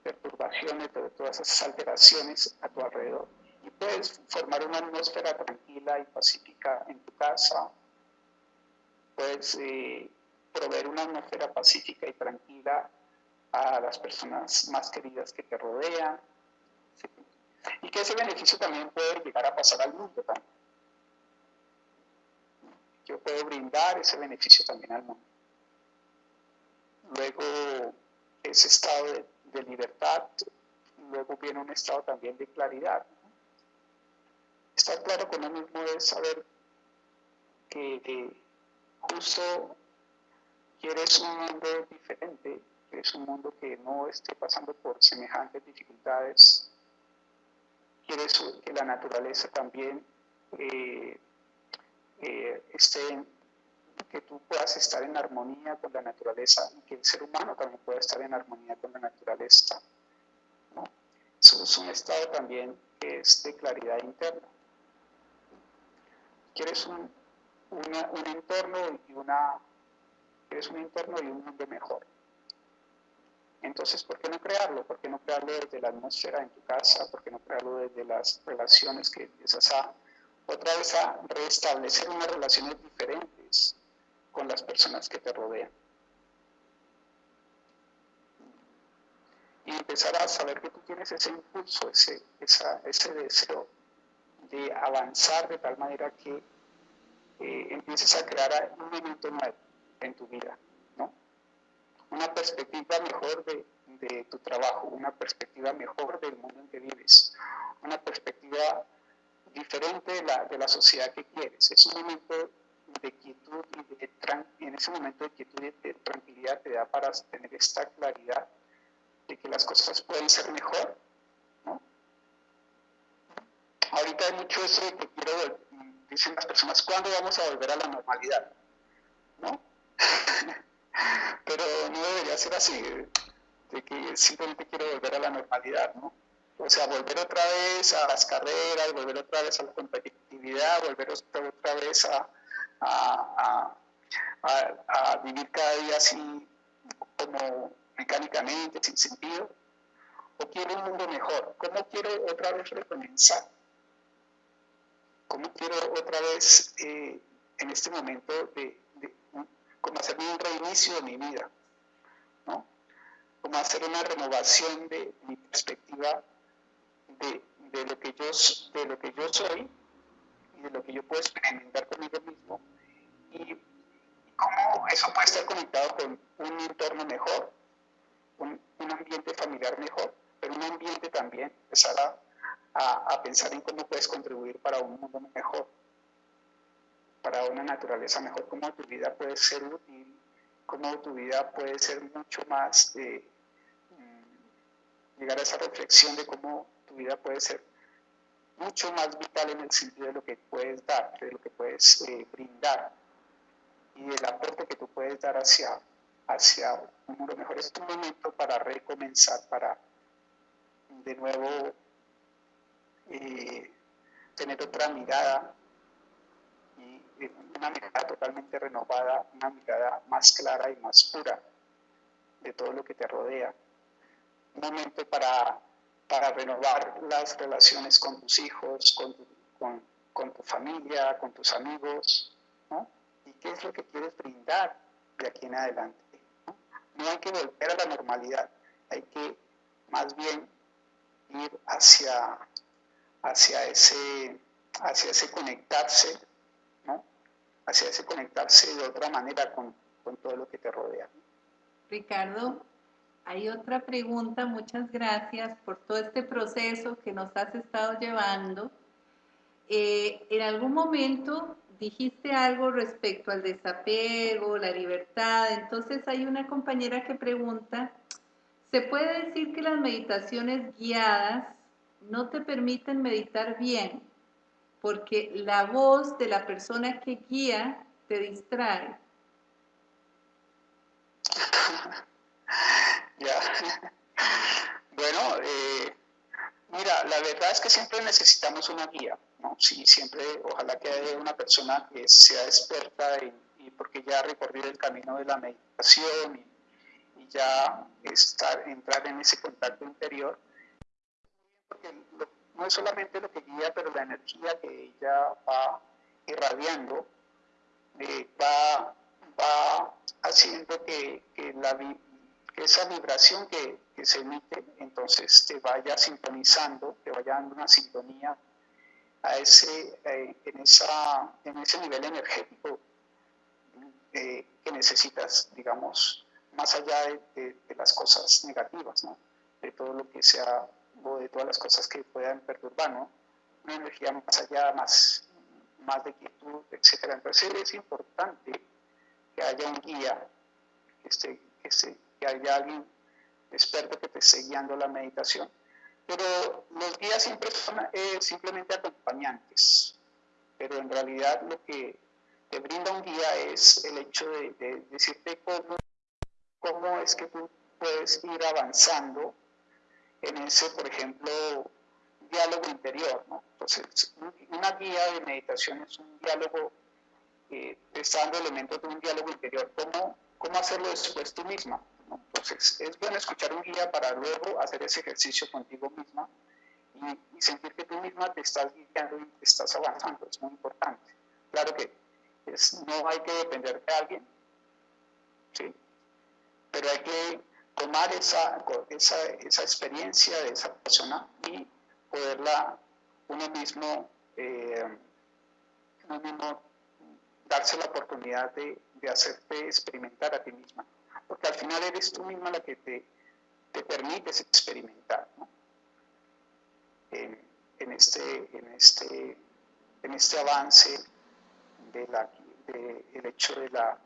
perturbaciones, de todas esas alteraciones a tu alrededor. Y puedes formar una atmósfera tranquila y pacífica en tu casa. Puedes eh, proveer una atmósfera pacífica y tranquila a las personas más queridas que te rodean. Y que ese beneficio también puede llegar a pasar al mundo también. Yo puedo brindar ese beneficio también al mundo. Luego, ese estado de libertad, luego viene un estado también de claridad. Estar claro con uno mismo es saber que, justo quieres un mundo diferente, quieres un mundo que no esté pasando por semejantes dificultades, quieres que la naturaleza también eh, eh, esté en que tú puedas estar en armonía con la naturaleza y que el ser humano también pueda estar en armonía con la naturaleza. Eso es un estado también que es de claridad interna. Quieres un, un entorno y una quieres un entorno y un mundo mejor. Entonces, ¿por qué no crearlo? ¿Por qué no crearlo desde la atmósfera en tu casa? ¿Por qué no crearlo desde las relaciones que empiezas a otra vez a restablecer unas relaciones diferentes? con las personas que te rodean. Y empezar a saber que tú tienes ese impulso, ese, ese deseo de avanzar de tal manera que eh, empieces a crear un momento nuevo en tu vida. Una perspectiva mejor de, de tu trabajo, una perspectiva mejor del mundo en que vives, una perspectiva diferente de la, de la sociedad que quieres. Es un momento de quietud y de en ese momento de quietud y de tranquilidad te da para tener esta claridad de que las cosas pueden ser mejor. ¿no? Ahorita hay mucho eso de que quiero, dicen las personas, ¿cuándo vamos a volver a la normalidad? ¿No? Pero no debería ser así, de que simplemente quiero volver a la normalidad, ¿no? O sea, volver otra vez a las carreras, volver otra vez a la competitividad, volver otra vez a, a, a, vivir cada día así como mecánicamente, sin sentido, o quiero un mundo mejor, ¿cómo quiero otra vez recomenzar? ¿Cómo quiero otra vez eh, en este momento de, hacer un reinicio de mi vida? ¿no? Como hacer una renovación de mi perspectiva de, de, lo que yo, de lo que yo soy y de lo que yo puedo experimentar conmigo mismo y cómo eso puede estar conectado con un entorno mejor, un, ambiente familiar mejor, pero un ambiente también empezar a, a, pensar en cómo puedes contribuir para un mundo mejor, para una naturaleza mejor, cómo tu vida puede ser útil, cómo tu vida puede ser mucho más de mm, llegar a esa reflexión de cómo tu vida puede ser mucho más vital en el sentido de lo que puedes dar, de lo que puedes eh, brindar y el aporte que tú puedes dar hacia, hacia un mundo mejor. Es un momento para recomenzar, para de nuevo eh, tener otra mirada una mirada totalmente renovada, una mirada más clara y más pura de todo lo que te rodea. Un momento para, para renovar las relaciones con tus hijos, con tu, familia, con tus amigos, ¿no? y qué es lo que quieres brindar de aquí en adelante. ¿no? hay que volver a la normalidad, hay que más bien ir hacia, hacia, ese, hacia ese conectarse, ¿no? Hacia ese conectarse de otra manera con, con todo lo que te rodea. Ricardo, hay otra pregunta, muchas gracias por todo este proceso que nos has estado llevando. Eh, en algún momento dijiste algo respecto al desapego, la libertad, entonces hay una compañera que pregunta, ¿se puede decir que las meditaciones guiadas no te permiten meditar bien? Porque la voz de la persona que guía te distrae. ya. Bueno, eh, mira, la verdad es que siempre necesitamos una guía. ¿no? Sí, siempre, ojalá que haya una persona que sea experta y porque ya ha recorrido el camino de la meditación y, ya estar, entrar en ese contacto interior, porque no es solamente lo que guía, pero la energía que ella va irradiando eh, va, va haciendo que, que, la, que esa vibración que, que, se emite, entonces te vaya sintonizando, te vaya dando una sintonía a ese, eh, en, esa, en ese nivel energético eh, que necesitas, digamos, más allá de, las cosas negativas, ¿no? de todo lo que sea, o de todas las cosas que puedan perturbar, ¿no? una energía más allá, más, más de quietud, etc. Entonces es importante que haya un guía, que, esté, que, que haya alguien experto que te esté guiando la meditación pero los guías siempre son eh, simplemente acompañantes, pero en realidad lo que te brinda un guía es el hecho de, decirte cómo, cómo es que tú puedes ir avanzando en ese, por ejemplo, diálogo interior. ¿no? Entonces, una guía de meditación es un diálogo, eh, dando elementos de un diálogo interior. ¿Cómo, cómo hacerlo después tú misma? Entonces, es bueno escuchar un guía para luego hacer ese ejercicio contigo misma y, sentir que tú misma te estás guiando y te estás avanzando. Es muy importante. Claro que no hay que depender de alguien, ¿sí? pero hay que tomar esa, esa, esa experiencia de esa persona y poderla uno mismo, eh, uno mismo darse la oportunidad de, de hacerte experimentar a ti misma porque al final eres tú misma la que te, te permites experimentar ¿no? en, este, en, este, en este avance de la, de, el hecho de, la,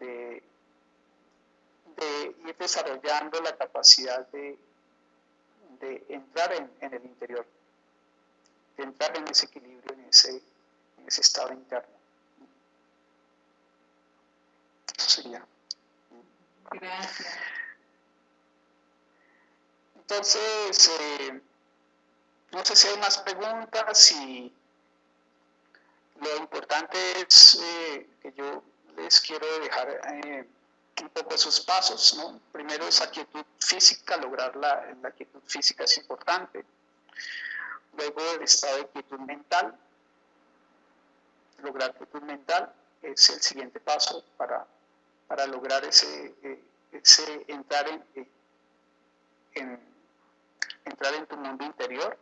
de, de, ir desarrollando la capacidad de, de entrar en, en, el interior, de entrar en ese equilibrio, en ese, en ese estado interno. Gracias. Entonces, eh, no sé si hay más preguntas y lo importante es eh, que yo les quiero dejar eh, un poco esos pasos. ¿no? Primero esa quietud física, lograr la, quietud física es importante. Luego el estado de quietud mental. Lograr quietud mental es el siguiente paso para, para lograr ese, eh, ese entrar en, en, entrar en tu mundo interior.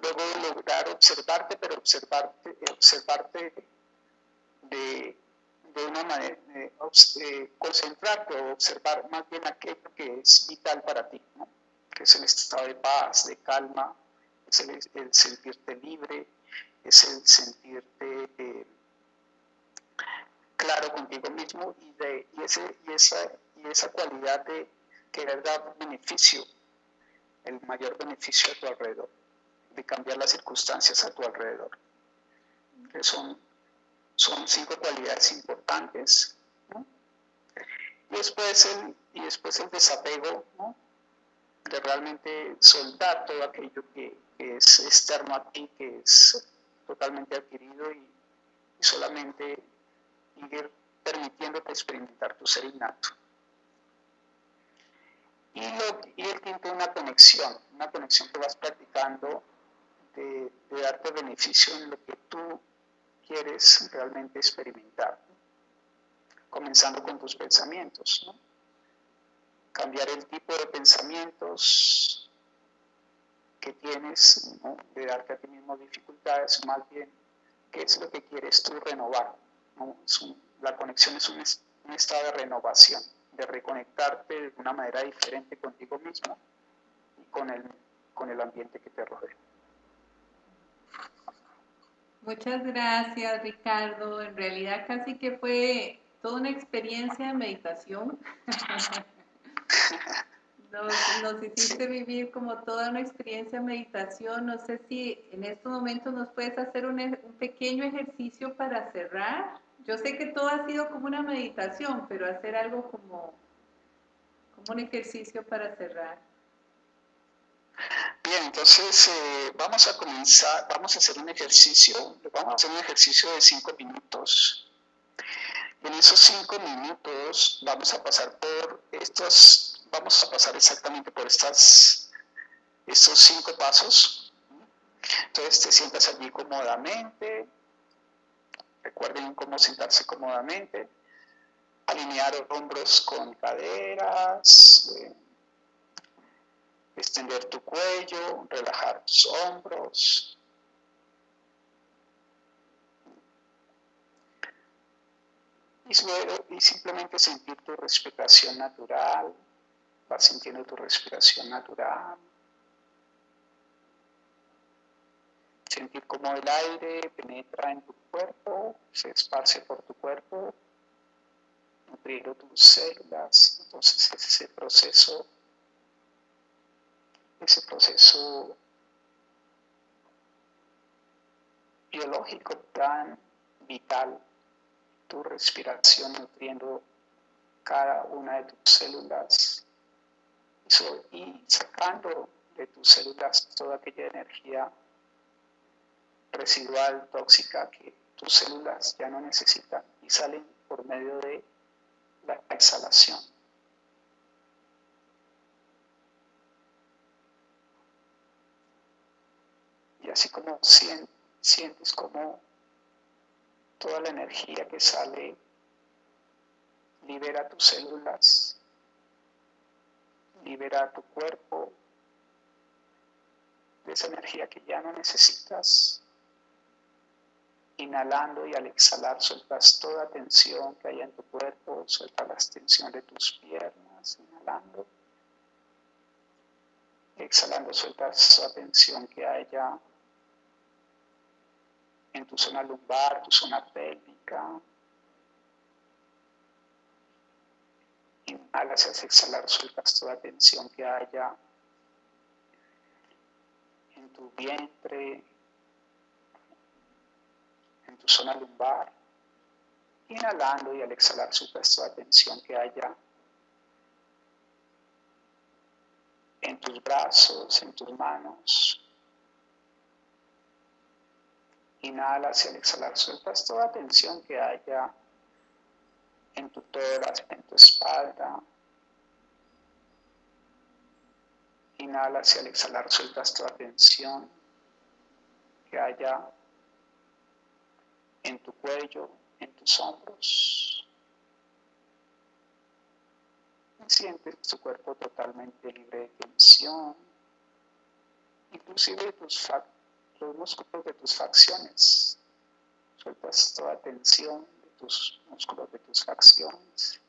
Luego lograr observarte, pero observarte, observarte de, de una manera, de, concentrarte o observar más bien aquello que es vital para ti, ¿no? que es el estado de paz, de calma, es el, sentirte libre, es el sentirte eh, claro contigo mismo y, de, y, ese, y, esa, y esa cualidad de querer dar beneficio, el mayor beneficio a tu alrededor, de cambiar las circunstancias a tu alrededor. Que son, son cinco cualidades importantes. Y, después el, y después el desapego, de realmente soltar todo aquello que, es externo a ti, que es totalmente adquirido y, solamente ir permitiéndote experimentar tu ser innato. Y, lo, y el quinto, una conexión, una conexión que vas practicando de, darte beneficio en lo que tú quieres realmente experimentar, comenzando con tus pensamientos. Cambiar el tipo de pensamientos, que tienes, de darte a ti mismo dificultades, más bien qué es lo que quieres tú renovar. la conexión es un, estado de renovación, de reconectarte de una manera diferente contigo mismo y con el, con el ambiente que te rodea. Muchas gracias, Ricardo. En realidad casi que fue toda una experiencia de meditación. Nos, hiciste vivir como toda una experiencia de meditación. No sé si en estos momentos nos puedes hacer un, pequeño ejercicio para cerrar. Yo sé que todo ha sido como una meditación, pero hacer algo como, como un ejercicio para cerrar. Bien, entonces eh, vamos a comenzar, vamos a hacer un ejercicio, vamos a hacer un ejercicio de cinco minutos. En esos cinco minutos vamos a pasar por estos vamos a pasar exactamente por estas, estos cinco pasos. Entonces te sientas allí cómodamente. Recuerden cómo sentarse cómodamente. Alinear hombros con caderas. Eh, extender tu cuello. Relajar tus hombros. y simplemente sentir tu respiración natural, Vas sintiendo tu respiración natural. Sentir cómo el aire penetra en tu cuerpo, se esparce por tu cuerpo, nutriendo tus células. Entonces ese proceso, ese proceso biológico tan vital, tu respiración nutriendo cada una de tus células y sacando de tus células toda aquella energía residual, tóxica que tus células ya no necesitan y salen por medio de la exhalación. Así como sientes como toda la energía que sale libera tus células libera tu cuerpo de esa energía que ya no necesitas. Inhalando y al exhalar sueltas toda tensión que haya en tu cuerpo, suelta la tensión de tus piernas, inhalando. Exhalando sueltas la tensión que haya en tu zona lumbar, tu zona pélvica, Inhalas al exhalar, sueltas toda tensión que haya en tu vientre, en tu zona lumbar. Inhalando y al exhalar sueltas toda tensión que haya en tus brazos, en tus manos. Inhalas y al exhalar sueltas toda tensión que haya en tu tórax, en tu espalda. Inhalas y al exhalar sueltas toda tensión que haya en tu cuello, en tus hombros. Sientes tu cuerpo totalmente libre de tensión, inclusive tus los músculos de tus facciones. Sueltas toda tensión de tus músculos de tus facciones.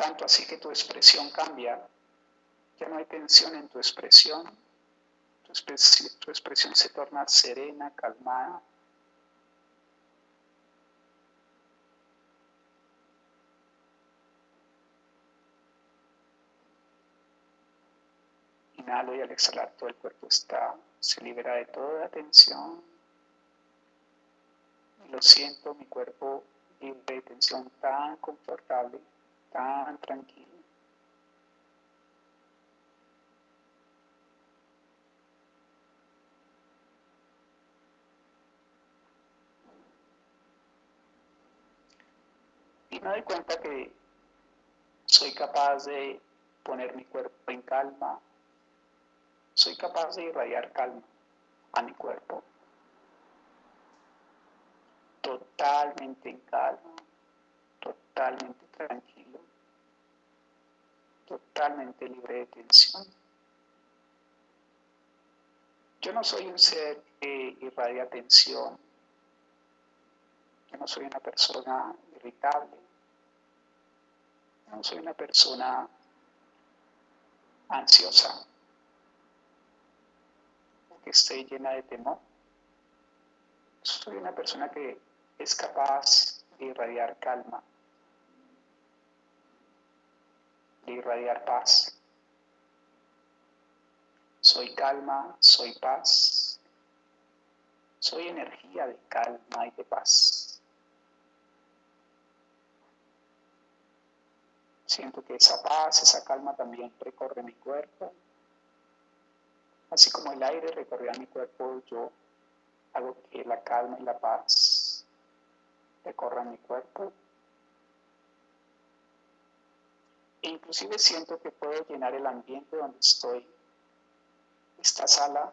Tanto así que tu expresión cambia. Ya no hay tensión en tu expresión. Tu, expresión, se torna serena, calmada. Inhalo y al exhalar todo el cuerpo está, se libera de toda tensión. Lo siento, mi cuerpo libre de tensión tan confortable tan tranquilo. Y me doy cuenta que soy capaz de poner mi cuerpo en calma, soy capaz de irradiar calma a mi cuerpo, totalmente en calma, totalmente tranquilo totalmente libre de tensión. Yo no soy un ser que irradia tensión. Yo no soy una persona irritable. Yo no soy una persona ansiosa que esté llena de temor. Soy una persona que es capaz de irradiar calma, irradiar paz. Soy calma, soy paz. Soy energía de calma y de paz. Siento que esa paz, esa calma también recorre mi cuerpo. Así como el aire recorre a mi cuerpo, yo hago que la calma y la paz recorran mi cuerpo E inclusive siento que puedo llenar el ambiente donde estoy, esta sala,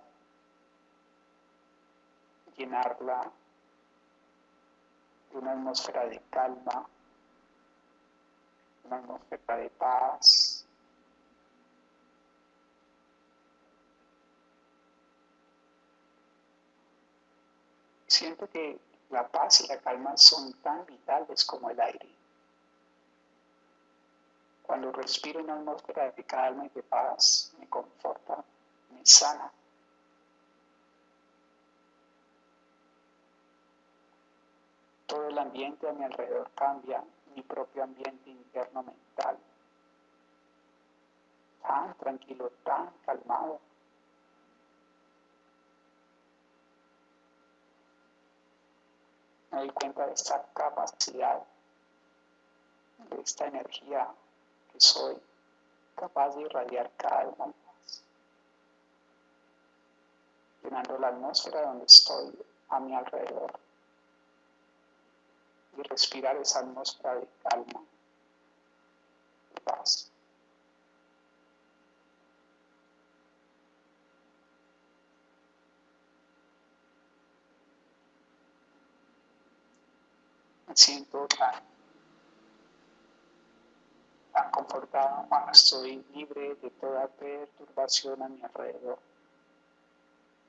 llenarla de una atmósfera de calma, una atmósfera de paz. Siento que la paz y la calma son tan vitales como el aire. Cuando respiro una atmósfera de calma y de paz, me conforta, me sana. Todo el ambiente a mi alrededor cambia, mi propio ambiente interno mental. Tan tranquilo, tan calmado. Me doy cuenta de esta capacidad, de esta energía soy capaz de irradiar calma llenando la atmósfera donde estoy a mi alrededor y respirar esa atmósfera de calma, de paz. Siento tan tan confortado cuando estoy libre de toda perturbación a mi alrededor.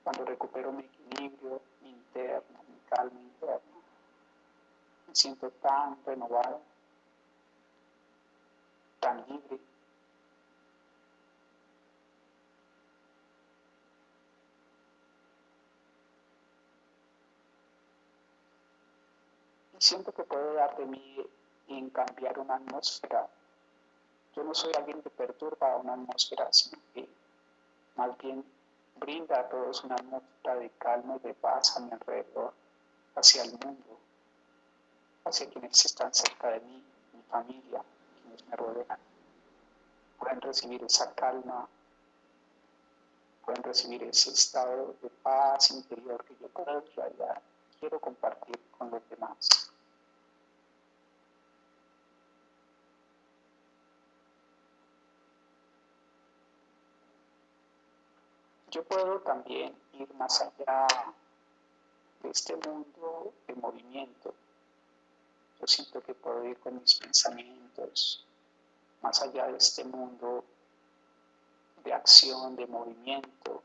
Cuando recupero mi equilibrio interno, mi calma interna. Me siento tan renovado, tan libre. Siento que puedo dar de mí en cambiar una atmósfera yo no soy alguien que perturba una atmósfera, sino que más bien brinda a todos una nota de calma y de paz a mi alrededor, hacia el mundo, hacia quienes están cerca de mí, mi familia, quienes me rodean. Pueden recibir esa calma, pueden recibir ese estado de paz interior que yo puedo realidad quiero compartir con los demás. Yo puedo también ir más allá de este mundo de movimiento. Yo siento que puedo ir con mis pensamientos más allá de este mundo de acción, de movimiento,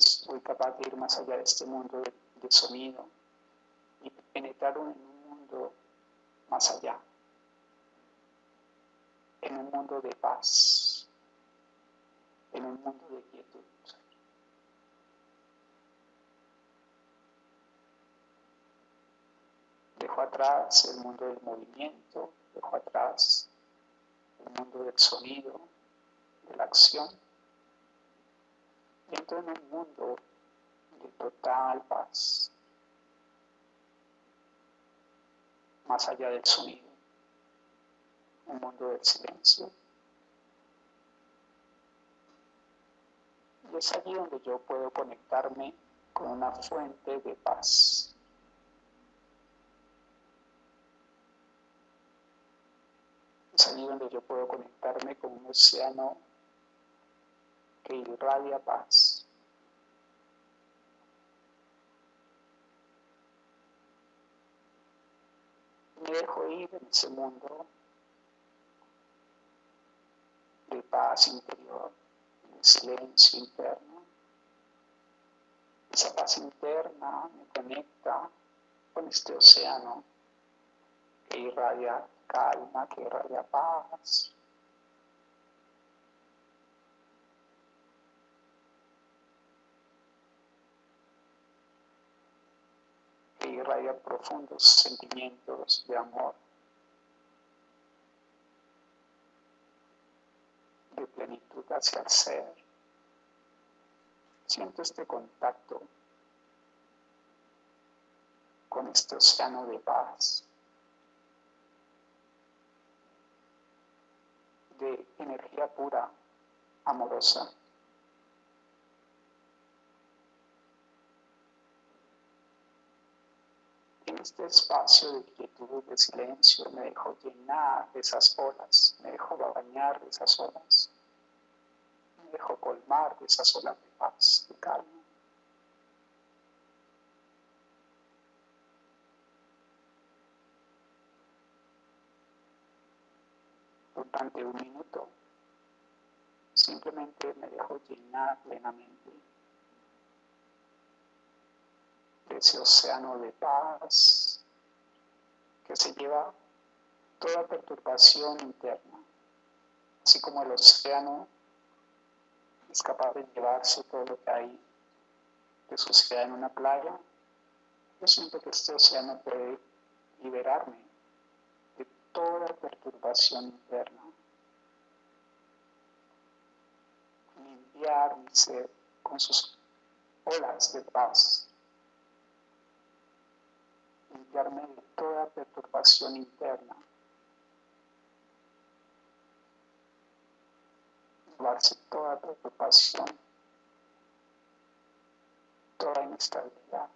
soy capaz de ir más allá de este mundo de, de sonido y penetrar en un mundo más allá en un mundo de paz, en un mundo de quietud. Dejo atrás el mundo del movimiento, dejo atrás el mundo del sonido, de la acción, entro en un mundo de total paz, más allá del sonido un mundo del silencio. Y es allí donde yo puedo conectarme con una fuente de paz. Es allí donde yo puedo conectarme con un océano que irradia paz. Me dejo ir en ese mundo de paz interior, de silencio interno. Esa paz interna me conecta con este océano que irradia calma, que irradia paz. Que irradia profundos sentimientos de amor. de plenitud hacia el ser. Siento este contacto con este océano de paz, de energía pura, amorosa. Este espacio de quietud, de silencio, me dejo llenar de esas olas, me dejo bañar de esas olas, me dejo colmar de esas olas de paz, de calma. Durante un minuto, simplemente me dejo llenar plenamente de ese océano de paz que se lleva toda perturbación interna, así como el océano es capaz de llevarse todo lo que hay de suciedad en una playa, yo siento que este océano puede liberarme de toda perturbación interna, limpiar mi ser con sus olas de paz limpiarme de toda perturbación interna, llevarse toda preocupación, toda inestabilidad,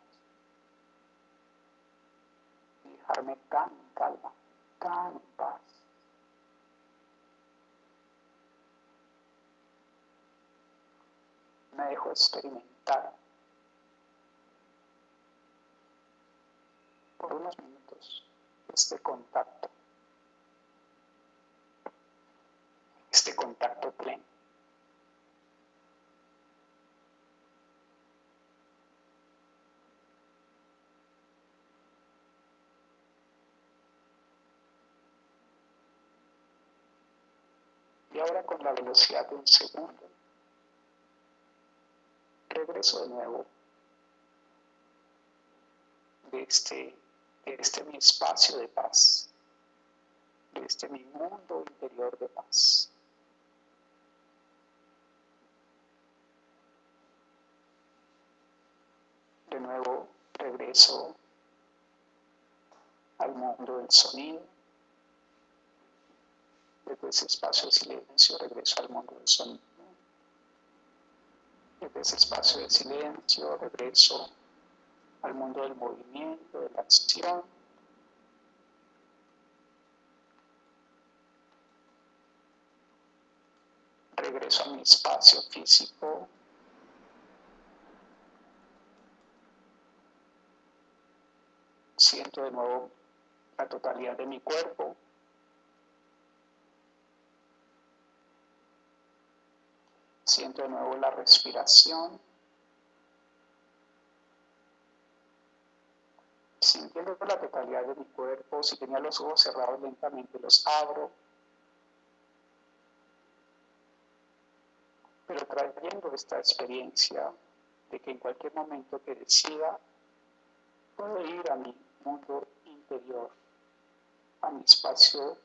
y dejarme tan calma, tan en paz. Me dejo experimentar por unos minutos este contacto, este contacto pleno. Y ahora con la velocidad de un segundo, regreso de nuevo de este de este mi espacio de paz, de este mi mundo interior de paz. De nuevo regreso al mundo del sonido. Desde ese espacio de silencio regreso al mundo del sonido. Desde ese espacio de silencio regreso al mundo del movimiento, de la acción. Regreso a mi espacio físico. Siento de nuevo la totalidad de mi cuerpo. Siento de nuevo la respiración. Sintiendo la totalidad de mi cuerpo, si tenía los ojos cerrados lentamente los abro. Pero trayendo esta experiencia de que en cualquier momento que decida, puedo ir a mi mundo interior, a mi espacio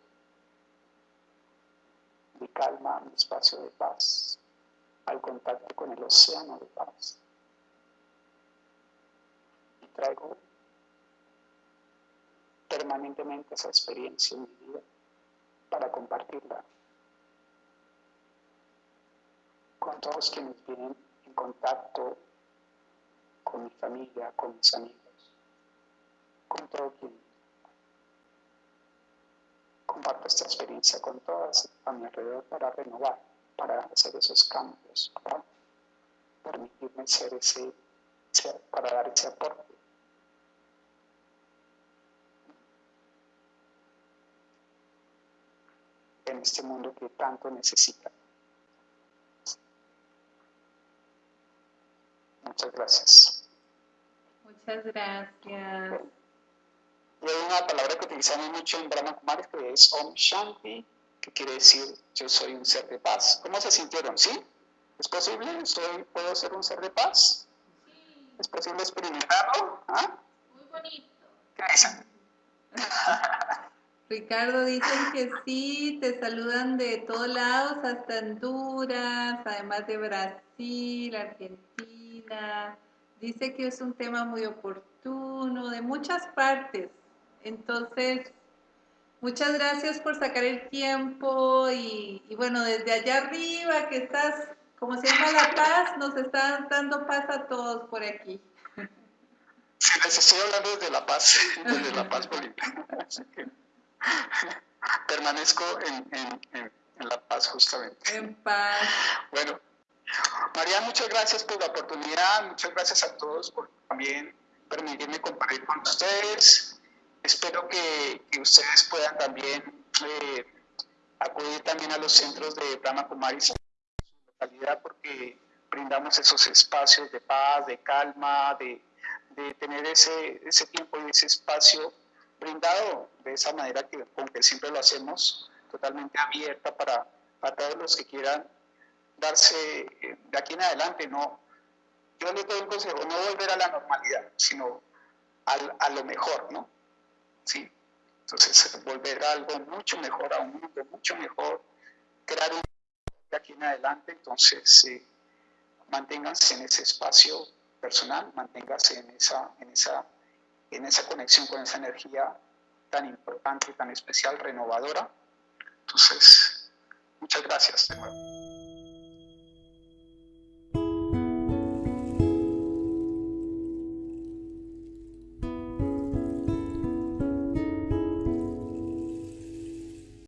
de calma, a mi espacio de paz al contacto con el océano de paz. Y traigo permanentemente esa experiencia en mi vida para compartirla con todos quienes vienen en contacto con mi familia, con mis amigos, con todo quien comparto esta experiencia con todas a mi alrededor para renovar para hacer esos cambios, para permitirme ser ese, para dar ese aporte. En este mundo que tanto necesita. Muchas gracias. Muchas gracias. Y hay una palabra que utilizamos mucho en Brahma Kumaris que es Om Shanti, que quiere decir yo soy un ser de paz. ¿Cómo se sintieron? ¿Sí? ¿Es posible? ¿Soy, ¿Puedo ser un ser de paz? Sí. ¿Es posible experimentarlo? ¿Ah? Muy bonito. ¿Qué dicen? Ricardo dicen que sí, te saludan de todos lados, hasta Honduras, además de Brasil, Argentina. Dice que es un tema muy oportuno, de muchas partes. Entonces, Muchas gracias por sacar el tiempo y, bueno, desde allá arriba que estás, como se llama La Paz, nos están dando paz a todos por aquí. Sí, les estoy hablando desde La Paz, desde La Paz Bolivia. permanezco en, en, La Paz justamente. En paz. Bueno, María, muchas gracias por la oportunidad, muchas gracias a todos por también permitirme compartir con ustedes. Espero que, ustedes puedan también eh, acudir también a los centros de Brahma Kumaris en su localidad porque brindamos esos espacios de paz, de calma, de, tener ese, ese tiempo y ese espacio brindado de esa manera que, con siempre lo hacemos, totalmente abierta para, para todos los que quieran darse eh, de aquí en adelante. No, yo les doy un consejo, no volver a la normalidad, sino a lo mejor, ¿no? ¿sí? Entonces, volver a algo mucho mejor, a un mundo mucho mejor, crear un de aquí en adelante, entonces eh, manténganse en ese espacio personal, manténganse en esa, en, esa, en esa conexión con esa energía tan importante, tan especial, renovadora. Entonces, muchas gracias.